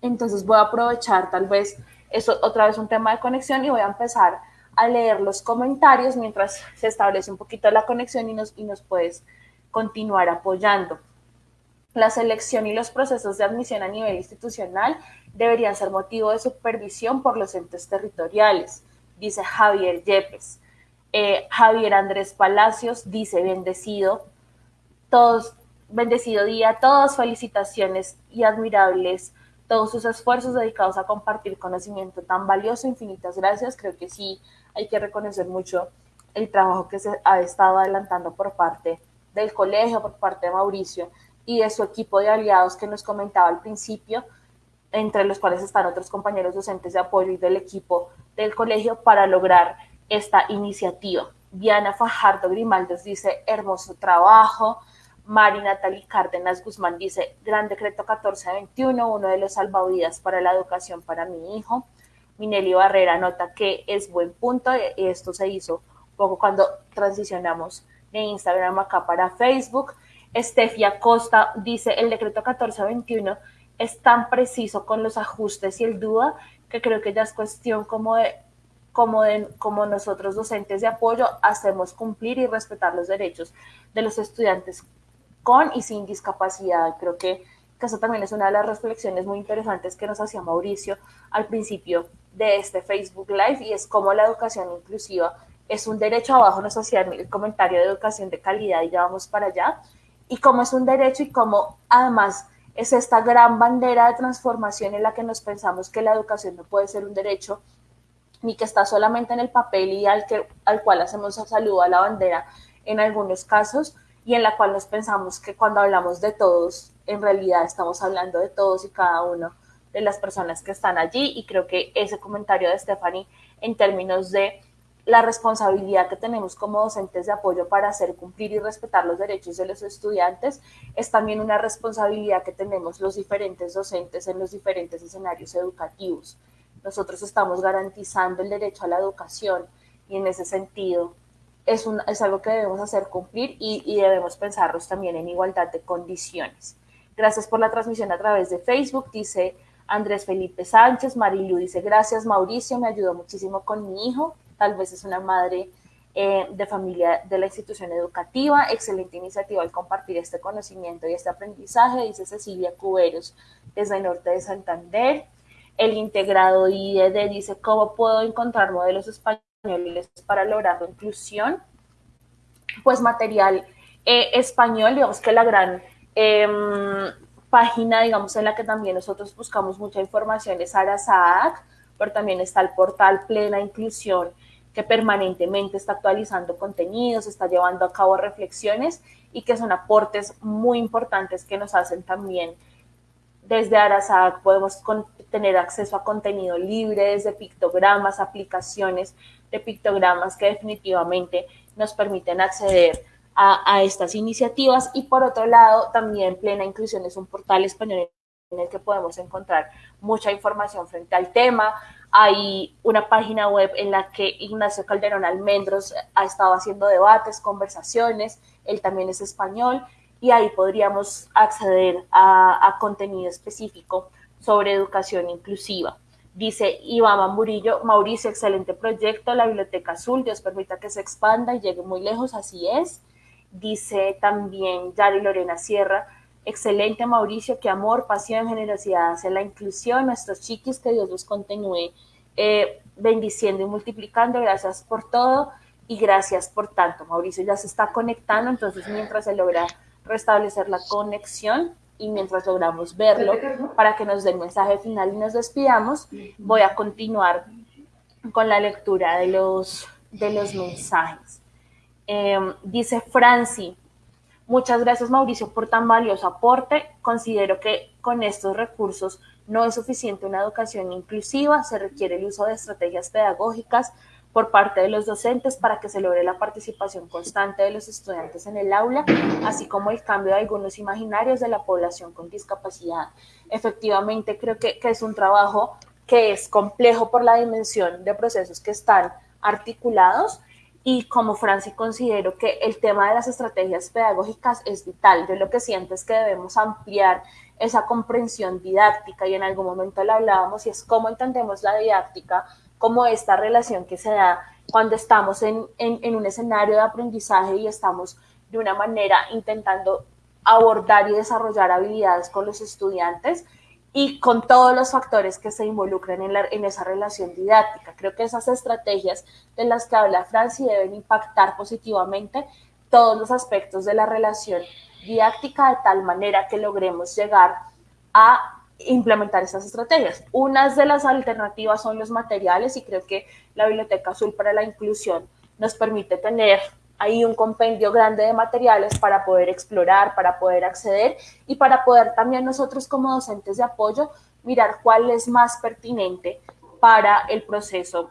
entonces voy a aprovechar tal vez eso otra vez un tema de conexión y voy a empezar a leer los comentarios mientras se establece un poquito la conexión y nos, y nos puedes continuar apoyando. La selección y los procesos de admisión a nivel institucional deberían ser motivo de supervisión por los entes territoriales, dice Javier Yepes. Eh, Javier Andrés Palacios dice, bendecido, todos, bendecido día, todos felicitaciones y admirables todos sus esfuerzos dedicados a compartir conocimiento tan valioso, infinitas gracias. Creo que sí hay que reconocer mucho el trabajo que se ha estado adelantando por parte del colegio, por parte de Mauricio y de su equipo de aliados que nos comentaba al principio, entre los cuales están otros compañeros docentes de apoyo y del equipo del colegio para lograr esta iniciativa. Diana Fajardo Grimaldes dice, hermoso trabajo. Mari Natalie Cárdenas Guzmán dice, gran decreto 1421, uno de los salvavidas para la educación para mi hijo. Minelli Barrera nota que es buen punto, y esto se hizo poco cuando transicionamos de Instagram acá para Facebook. Estefia Costa dice, el decreto 1421 es tan preciso con los ajustes y el duda que creo que ya es cuestión como de como, como nosotros docentes de apoyo hacemos cumplir y respetar los derechos de los estudiantes con y sin discapacidad. Creo que, que eso también es una de las reflexiones muy interesantes que nos hacía Mauricio al principio de este Facebook Live y es cómo la educación inclusiva es un derecho, abajo nos hacía el comentario de educación de calidad y ya vamos para allá, y cómo es un derecho y cómo además es esta gran bandera de transformación en la que nos pensamos que la educación no puede ser un derecho ni que está solamente en el papel y al, que, al cual hacemos saludo a la bandera en algunos casos y en la cual nos pensamos que cuando hablamos de todos, en realidad estamos hablando de todos y cada uno de las personas que están allí. Y creo que ese comentario de Stephanie en términos de la responsabilidad que tenemos como docentes de apoyo para hacer cumplir y respetar los derechos de los estudiantes es también una responsabilidad que tenemos los diferentes docentes en los diferentes escenarios educativos nosotros estamos garantizando el derecho a la educación y en ese sentido es, un, es algo que debemos hacer cumplir y, y debemos pensarlos también en igualdad de condiciones. Gracias por la transmisión a través de Facebook, dice Andrés Felipe Sánchez, Marilu dice gracias Mauricio, me ayudó muchísimo con mi hijo, tal vez es una madre eh, de familia de la institución educativa, excelente iniciativa al compartir este conocimiento y este aprendizaje, dice Cecilia Cuberos desde el norte de Santander el integrado IED dice, ¿cómo puedo encontrar modelos españoles para lograr la inclusión? Pues material eh, español, digamos que la gran em, página, digamos, en la que también nosotros buscamos mucha información es Arasac, pero también está el portal Plena Inclusión, que permanentemente está actualizando contenidos, está llevando a cabo reflexiones y que son aportes muy importantes que nos hacen también desde Arasac podemos tener acceso a contenido libre, desde pictogramas, aplicaciones de pictogramas que definitivamente nos permiten acceder a, estas iniciativas. Y por otro lado, también Plena Inclusión es un portal español en el que podemos encontrar mucha información frente al tema. Hay una página web en la que Ignacio Calderón Almendros ha estado haciendo debates, conversaciones, él también es español y ahí podríamos acceder a, contenido específico sobre educación inclusiva. Dice Iván Murillo, Mauricio, excelente proyecto, la Biblioteca Azul, Dios permita que se expanda y llegue muy lejos, así es. Dice también Yari Lorena Sierra, excelente Mauricio, qué amor, pasión, generosidad hacia la inclusión, nuestros chiquis, que Dios los continúe eh, bendiciendo y multiplicando, gracias por todo y gracias por tanto. Mauricio ya se está conectando, entonces mientras se logra restablecer la conexión y mientras logramos verlo para que nos dé el mensaje final y nos despidamos, voy a continuar con la lectura de los, de los mensajes. Em, dice Franci, muchas gracias Mauricio por tan valioso aporte. Considero que con estos recursos no es suficiente una educación inclusiva, se requiere el uso de estrategias pedagógicas por parte de los docentes para que se logre la participación constante de los estudiantes en el aula, así como el cambio de algunos imaginarios de la población con discapacidad. Efectivamente, creo que, que es un trabajo que es complejo por la dimensión de procesos que están articulados y como Franci considero que el tema de las estrategias pedagógicas es vital. Yo lo que siento es que debemos ampliar esa comprensión didáctica y en algún momento lo hablábamos y es cómo entendemos la didáctica como esta relación que se da cuando estamos en, un escenario de aprendizaje y estamos de una manera intentando abordar y desarrollar habilidades con los estudiantes y con todos los factores que se involucran en, en, esa relación didáctica. Creo que esas estrategias de las que habla Franci deben impactar positivamente todos los aspectos de la relación didáctica de tal manera que logremos llegar a implementar estas estrategias. Unas de las alternativas son los materiales y creo que la Biblioteca Azul para la Inclusión nos permite tener ahí un compendio grande de materiales para poder explorar, para poder acceder y para poder también nosotros como docentes de apoyo mirar cuál es más pertinente para el proceso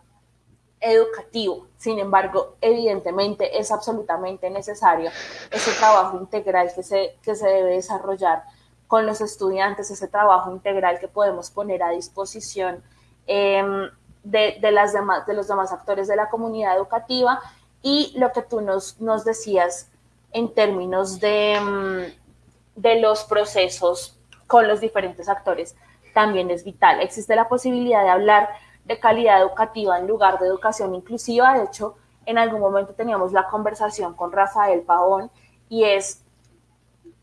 educativo. Sin embargo, evidentemente es absolutamente necesario ese trabajo integral que se, que se debe desarrollar con los estudiantes, ese trabajo integral que podemos poner a disposición em, de, las demás, de los demás actores de la comunidad educativa y lo que tú nos, nos decías en términos de, em, de los procesos con los diferentes actores también es vital. Existe la posibilidad de hablar de calidad educativa en lugar de educación inclusiva. De hecho, en algún momento teníamos la conversación con Rafael Pavón y es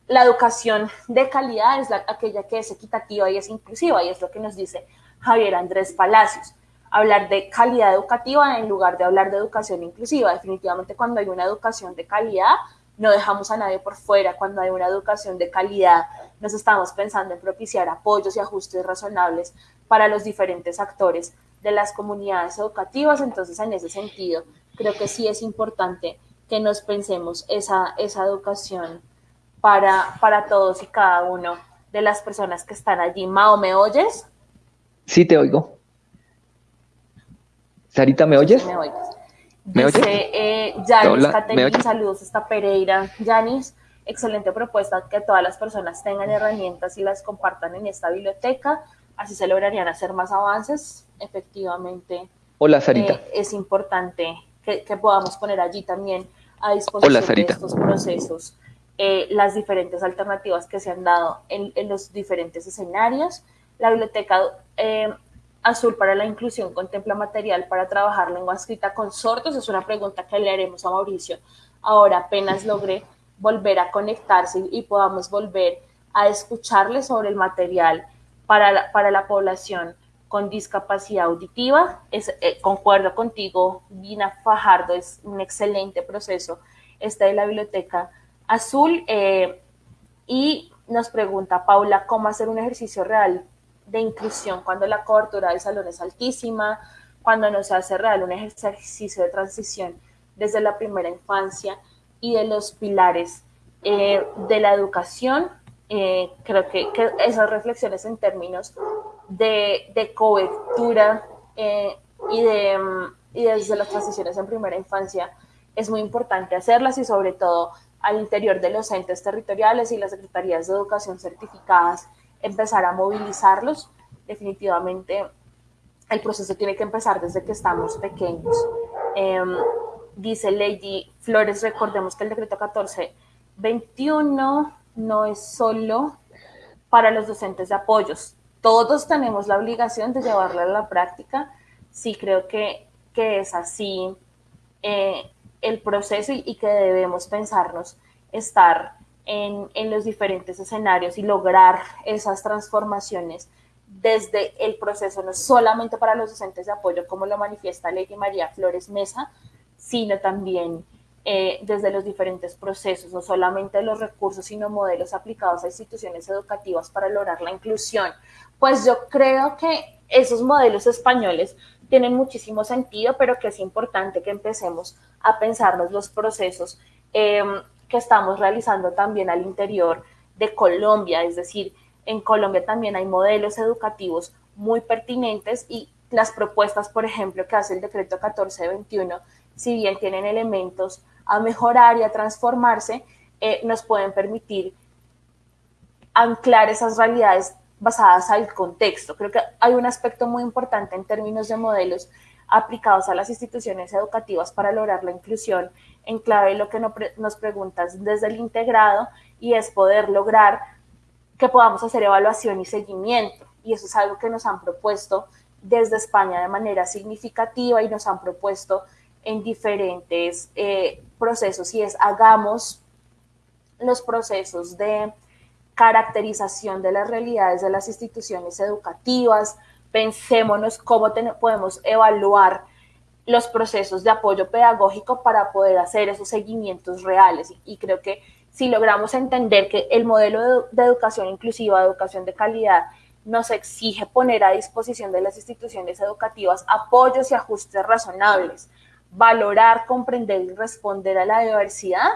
la educación de calidad es aquella que es equitativa y es inclusiva, y es lo que nos dice Javier Andrés Palacios. Hablar de calidad educativa en lugar de hablar de educación inclusiva. Definitivamente cuando hay una educación de calidad, no dejamos a nadie por fuera. Cuando hay una educación de calidad, nos estamos pensando en propiciar apoyos y ajustes razonables para los diferentes actores de las comunidades educativas. Entonces, en ese sentido, creo que sí es importante que nos pensemos esa, educación para, para todos y cada uno de las personas que están allí. Mao, ¿me oyes? Sí, te oigo. Sarita, ¿me oyes? me oyes. Dice, oyes? Eh, Yanis, saludos está Pereira. Yanis, excelente propuesta que todas las personas tengan herramientas y las compartan en esta biblioteca. Así se lograrían hacer más avances. Efectivamente. Hola, Sarita. Eh, es importante que, podamos poner allí también a disposición de estos procesos eh, las diferentes alternativas que se han dado en, los diferentes escenarios. La Biblioteca eh, Azul para la Inclusión contempla material para trabajar lengua escrita con sordos. Es una pregunta que le haremos a Mauricio. Ahora apenas logré volver a conectarse y, podamos volver a escucharle sobre el material para la, para la población con discapacidad auditiva. Es, eh, concuerdo contigo, Vina Fajardo, es un excelente proceso este de la biblioteca azul. Eh, y nos pregunta Paula, ¿cómo hacer un ejercicio real de inclusión cuando la cobertura del salón es altísima, cuando no se hace real un ejercicio de transición desde la primera infancia y de los pilares eh, de la educación? Eh, creo que, esas reflexiones en términos de, cobertura y, de, y desde las transiciones en primera infancia es muy importante hacerlas y sobre todo al interior de los entes territoriales y las secretarías de educación certificadas empezar a movilizarlos. Definitivamente el proceso tiene que empezar desde que estamos pequeños. Em, dice Lady Flores, recordemos que el decreto 1421 no es solo para los docentes de apoyos. Todos tenemos la obligación de llevarla a la práctica. Sí creo que, que es así. Eh, el proceso y, que debemos pensarnos estar en, en los diferentes escenarios y lograr esas transformaciones desde el proceso, no solamente para los docentes de apoyo, como lo manifiesta Lady María Flores Mesa, sino también eh, desde los diferentes procesos, no solamente los recursos, sino modelos aplicados a instituciones educativas para lograr la inclusión. Pues yo creo que esos modelos españoles tienen muchísimo sentido, pero que es importante que empecemos a pensarnos los procesos em, que estamos realizando también al interior de Colombia, es decir, en Colombia también hay modelos educativos muy pertinentes y las propuestas, por ejemplo, que hace el decreto 1421, si bien tienen elementos a mejorar y a transformarse, eh, nos pueden permitir anclar esas realidades basadas al contexto. Creo que hay un aspecto muy importante en términos de modelos aplicados a las instituciones educativas para lograr la inclusión en clave lo que nos preguntas desde el integrado y es poder lograr que podamos hacer evaluación y seguimiento. Y eso es algo que nos han propuesto desde España de manera significativa y nos han propuesto en diferentes eh, procesos y es hagamos los procesos de caracterización de las realidades de las instituciones educativas, pensémonos cómo podemos evaluar los procesos de apoyo pedagógico para poder hacer esos seguimientos reales. Y, creo que si logramos entender que el modelo de, educación inclusiva, educación de calidad, nos exige poner a disposición de las instituciones educativas apoyos y ajustes razonables, valorar, comprender y responder a la diversidad,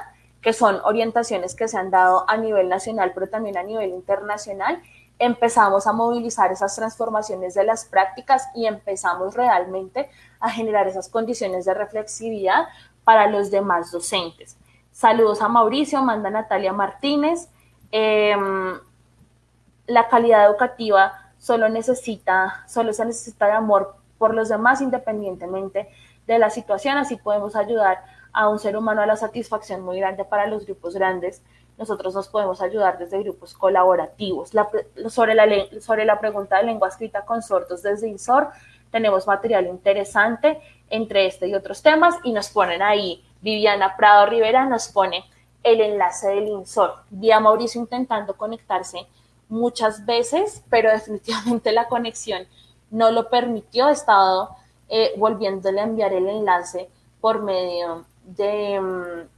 que son orientaciones que se han dado a nivel nacional, pero también a nivel internacional, empezamos a movilizar esas transformaciones de las prácticas y empezamos realmente a generar esas condiciones de reflexividad para los demás docentes. Saludos a Mauricio, manda Natalia Martínez. Em, la calidad educativa solo necesita, solo se necesita de amor por los demás independientemente de la situación, así podemos ayudar a un ser humano a la satisfacción muy grande para los grupos grandes. Nosotros nos podemos ayudar desde grupos colaborativos. sobre, la, sobre la pregunta de lengua escrita con sordos desde INSOR, tenemos material interesante entre este y otros temas y nos ponen ahí, Viviana Prado Rivera nos pone el enlace del INSOR. Vi a Mauricio intentando conectarse muchas veces, pero definitivamente la conexión no lo permitió. He estado eh, volviéndole a enviar el enlace por medio de, mm,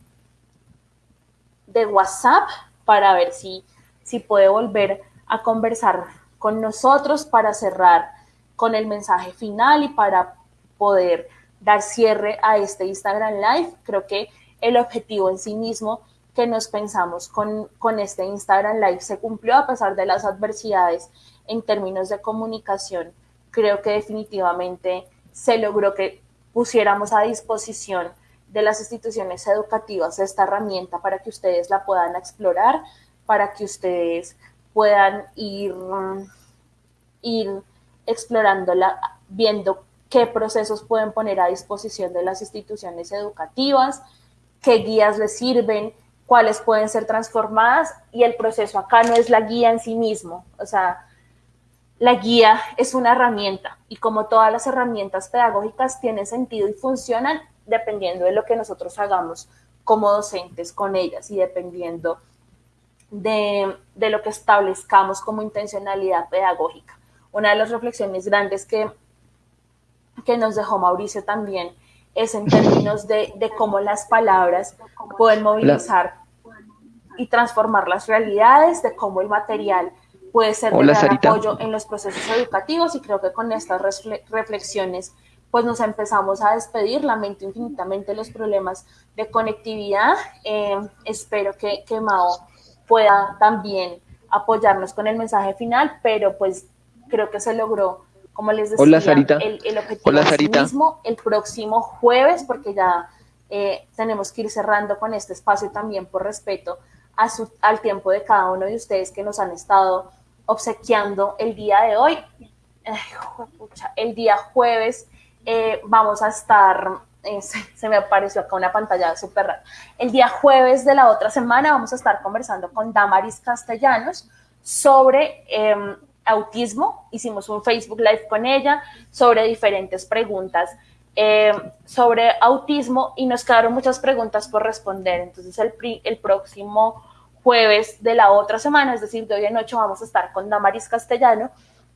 de WhatsApp para ver si, si puede volver a conversar con nosotros para cerrar con el mensaje final y para poder dar cierre a este Instagram Live. Creo que el objetivo en sí mismo que nos pensamos con, con este Instagram Live se cumplió a pesar de las adversidades en términos de comunicación. Creo que definitivamente se logró que pusiéramos a disposición de las instituciones educativas esta herramienta para que ustedes la puedan explorar, para que ustedes puedan ir, ir explorándola, viendo qué procesos pueden poner a disposición de las instituciones educativas, qué guías les sirven, cuáles pueden ser transformadas y el proceso acá no es la guía en sí mismo, o sea, la guía es una herramienta y como todas las herramientas pedagógicas tienen sentido y funcionan dependiendo de lo que nosotros hagamos como docentes con ellas y dependiendo de, lo que establezcamos como intencionalidad pedagógica. Una de las reflexiones grandes que, que nos dejó Mauricio también es en términos de, de cómo las palabras pueden movilizar y transformar las realidades, de cómo el material puede ser de gran apoyo en los procesos educativos y creo que con estas reflexiones pues nos empezamos a despedir, lamento infinitamente los problemas de conectividad, eh, espero que, que Mao pueda también apoyarnos con el mensaje final, pero pues creo que se logró, como les decía, El, el, objetivo mismo el próximo jueves, porque ya eh, tenemos que ir cerrando con este espacio también por respeto a su, al tiempo de cada uno de ustedes que nos han estado obsequiando el día de hoy. el día jueves eh, vamos a estar, eh, se, me apareció acá una pantalla súper rara. El día jueves de la otra semana vamos a estar conversando con Damaris Castellanos sobre em, autismo. Hicimos un Facebook Live con ella sobre diferentes preguntas eh, sobre autismo y nos quedaron muchas preguntas por responder. Entonces el, el próximo jueves de la otra semana, es decir, de hoy en ocho, vamos a estar con Damaris Castellano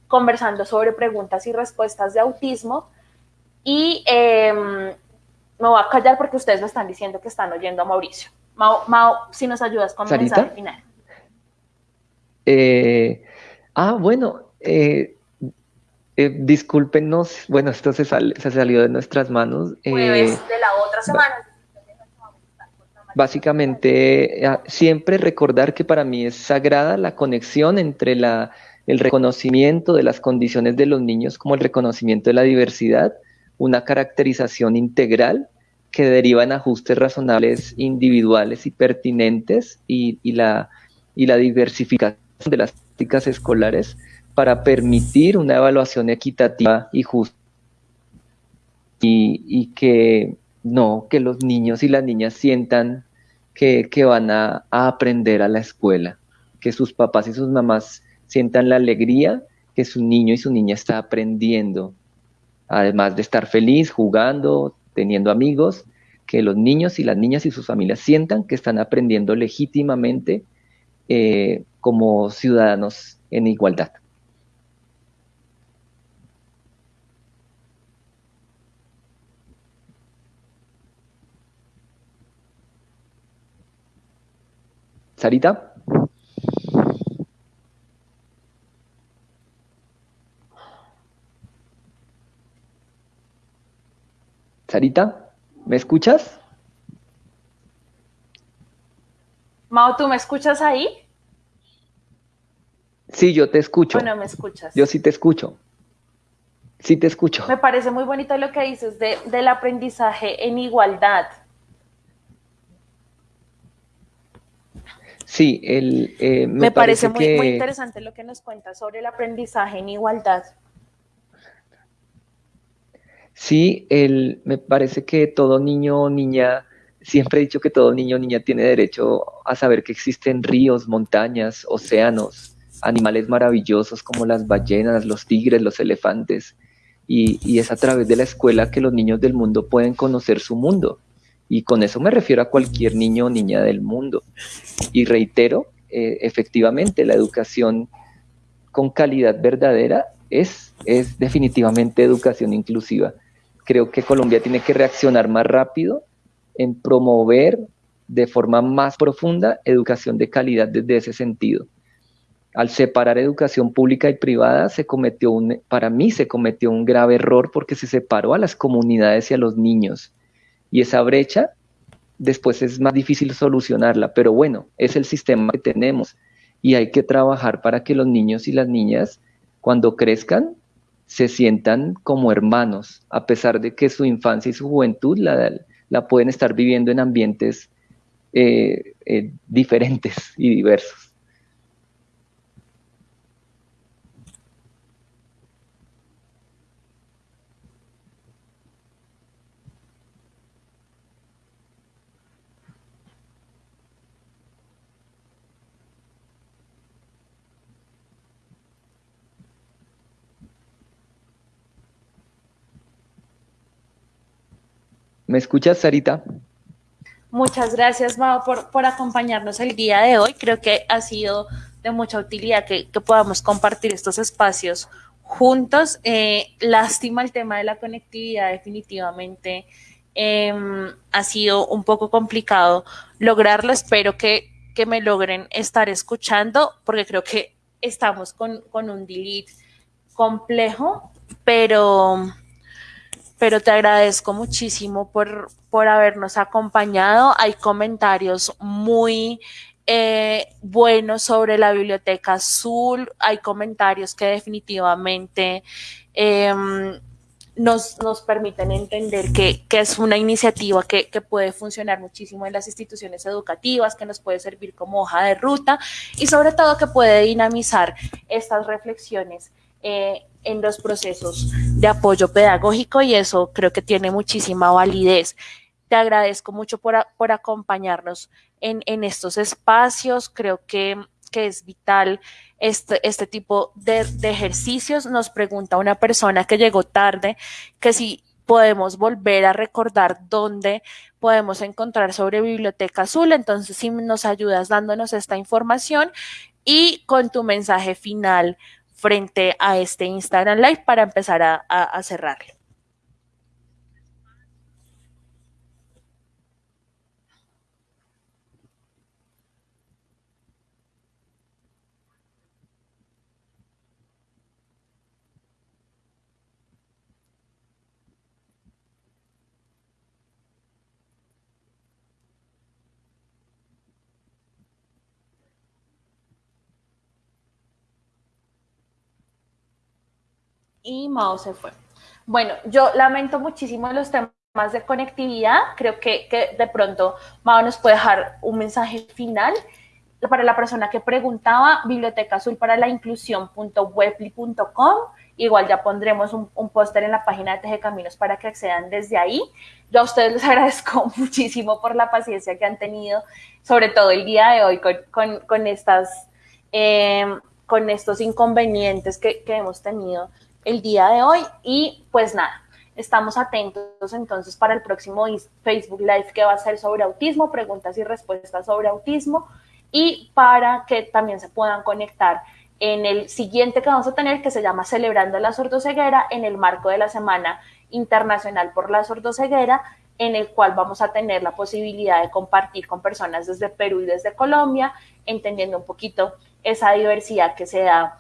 conversando sobre preguntas y respuestas de autismo. Y em, me voy a callar porque ustedes me están diciendo que están oyendo a Mauricio. Mao, si nos ayudas con el mensaje final. Eh, ah, bueno, eh, eh, discúlpenos, bueno, esto se, se salió de nuestras manos. Jueves de la otra semana. Básicamente, siempre recordar que para mí es sagrada la conexión entre la, el reconocimiento de las condiciones de los niños como el reconocimiento de la diversidad, una caracterización integral que deriva en ajustes razonables individuales y pertinentes y, la, y la diversificación de las prácticas escolares para permitir una evaluación equitativa y justa y, que no, que los niños y las niñas sientan que, van a, aprender a la escuela, que sus papás y sus mamás sientan la alegría que su niño y su niña está aprendiendo, además de estar feliz, jugando, teniendo amigos, que los niños y las niñas y sus familias sientan que están aprendiendo legítimamente eh, como ciudadanos en igualdad. Sarita. Sarita, ¿me escuchas? Mao, ¿tú me escuchas ahí? Sí, yo te escucho. Bueno, me escuchas. Yo sí te escucho. Sí te escucho. Me parece muy bonito lo que dices de, del aprendizaje en igualdad. Sí, el, eh, me, parece, muy, interesante lo que nos cuentas sobre el aprendizaje en igualdad. Sí, el, me parece que todo niño o niña, siempre he dicho que todo niño o niña tiene derecho a saber que existen ríos, montañas, océanos, animales maravillosos como las ballenas, los tigres, los elefantes. Y, es a través de la escuela que los niños del mundo pueden conocer su mundo y con eso me refiero a cualquier niño o niña del mundo. Y reitero, eh, efectivamente, la educación con calidad verdadera es, es definitivamente educación inclusiva. Creo que Colombia tiene que reaccionar más rápido en promover de forma más profunda educación de calidad desde ese sentido. Al separar educación pública y privada, se cometió un, para mí se cometió un grave error porque se separó a las comunidades y a los niños y esa brecha después es más difícil solucionarla, pero bueno, es el sistema que tenemos y hay que trabajar para que los niños y las niñas cuando crezcan se sientan como hermanos, a pesar de que su infancia y su juventud la, pueden estar viviendo en ambientes eh, eh, diferentes y diversos. ¿Me escuchas, Sarita? Muchas gracias, Mao, por, acompañarnos el día de hoy. Creo que ha sido de mucha utilidad que, podamos compartir estos espacios juntos. Eh, lástima el tema de la conectividad, definitivamente em, ha sido un poco complicado lograrlo. Espero que, me logren estar escuchando, porque creo que estamos con, con un delete complejo, pero pero te agradezco muchísimo por, por habernos acompañado. Hay comentarios muy eh, buenos sobre la biblioteca azul, hay comentarios que definitivamente em, nos, nos, permiten entender que, es una iniciativa que, que, puede funcionar muchísimo en las instituciones educativas, que nos puede servir como hoja de ruta y sobre todo que puede dinamizar estas reflexiones eh, en los procesos de apoyo pedagógico y eso creo que tiene muchísima validez. Te agradezco mucho por, por acompañarnos en, en, estos espacios. Creo que, que es vital este, este tipo de, de, ejercicios. Nos pregunta una persona que llegó tarde que si podemos volver a recordar dónde podemos encontrar sobre Biblioteca Azul. Entonces, si nos ayudas dándonos esta información y con tu mensaje final frente a este Instagram Live para empezar a, a, cerrarlo. Y Mao se fue. Bueno, yo lamento muchísimo los temas de conectividad. Creo que, de pronto Mao nos puede dejar un mensaje final para la persona que preguntaba, Biblioteca Azul para la Inclusión.webly.com. Igual ya pondremos un, póster en la página de Teje Caminos para que accedan desde ahí. Yo a ustedes les agradezco muchísimo por la paciencia que han tenido, sobre todo el día de hoy con, estas, eh, con estos inconvenientes que, que hemos tenido el día de hoy y pues nada, estamos atentos entonces para el próximo Facebook Live que va a ser sobre autismo, preguntas y respuestas sobre autismo y para que también se puedan conectar en el siguiente que vamos a tener que se llama Celebrando la sordoceguera en el marco de la Semana Internacional por la Sordoceguera en el cual vamos a tener la posibilidad de compartir con personas desde Perú y desde Colombia, entendiendo un poquito esa diversidad que se da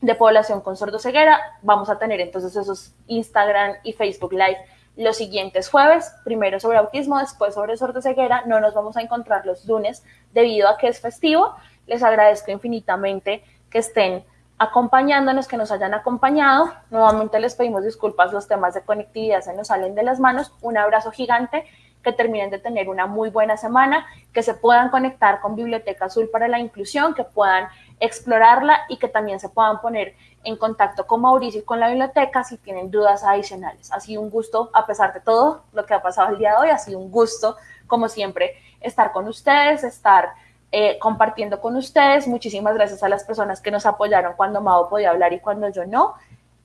de población con sordoceguera. Vamos a tener entonces esos Instagram y Facebook Live los siguientes jueves, primero sobre autismo, después sobre sordoceguera. No nos vamos a encontrar los lunes debido a que es festivo. Les agradezco infinitamente que estén acompañándonos, que nos hayan acompañado. Nuevamente les pedimos disculpas, los temas de conectividad se nos salen de las manos. Un abrazo gigante que terminen de tener una muy buena semana, que se puedan conectar con Biblioteca Azul para la Inclusión, que puedan explorarla y que también se puedan poner en contacto con Mauricio y con la biblioteca si tienen dudas adicionales. Ha sido un gusto, a pesar de todo lo que ha pasado el día de hoy, ha sido un gusto, como siempre, estar con ustedes, estar eh, compartiendo con ustedes. Muchísimas gracias a las personas que nos apoyaron cuando Mao podía hablar y cuando yo no.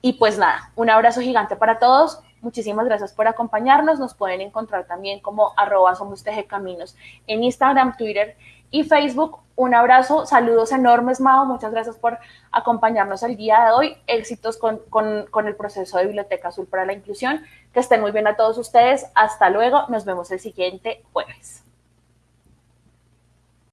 Y pues nada, un abrazo gigante para todos. Muchísimas gracias por acompañarnos. Nos pueden encontrar también como arroba somos Caminos en Instagram, Twitter y Facebook. Un abrazo, saludos enormes, Mao. Muchas gracias por acompañarnos el día de hoy. Éxitos con, con el proceso de Biblioteca Azul para la Inclusión. Que estén muy bien a todos ustedes. Hasta luego. Nos vemos el siguiente jueves.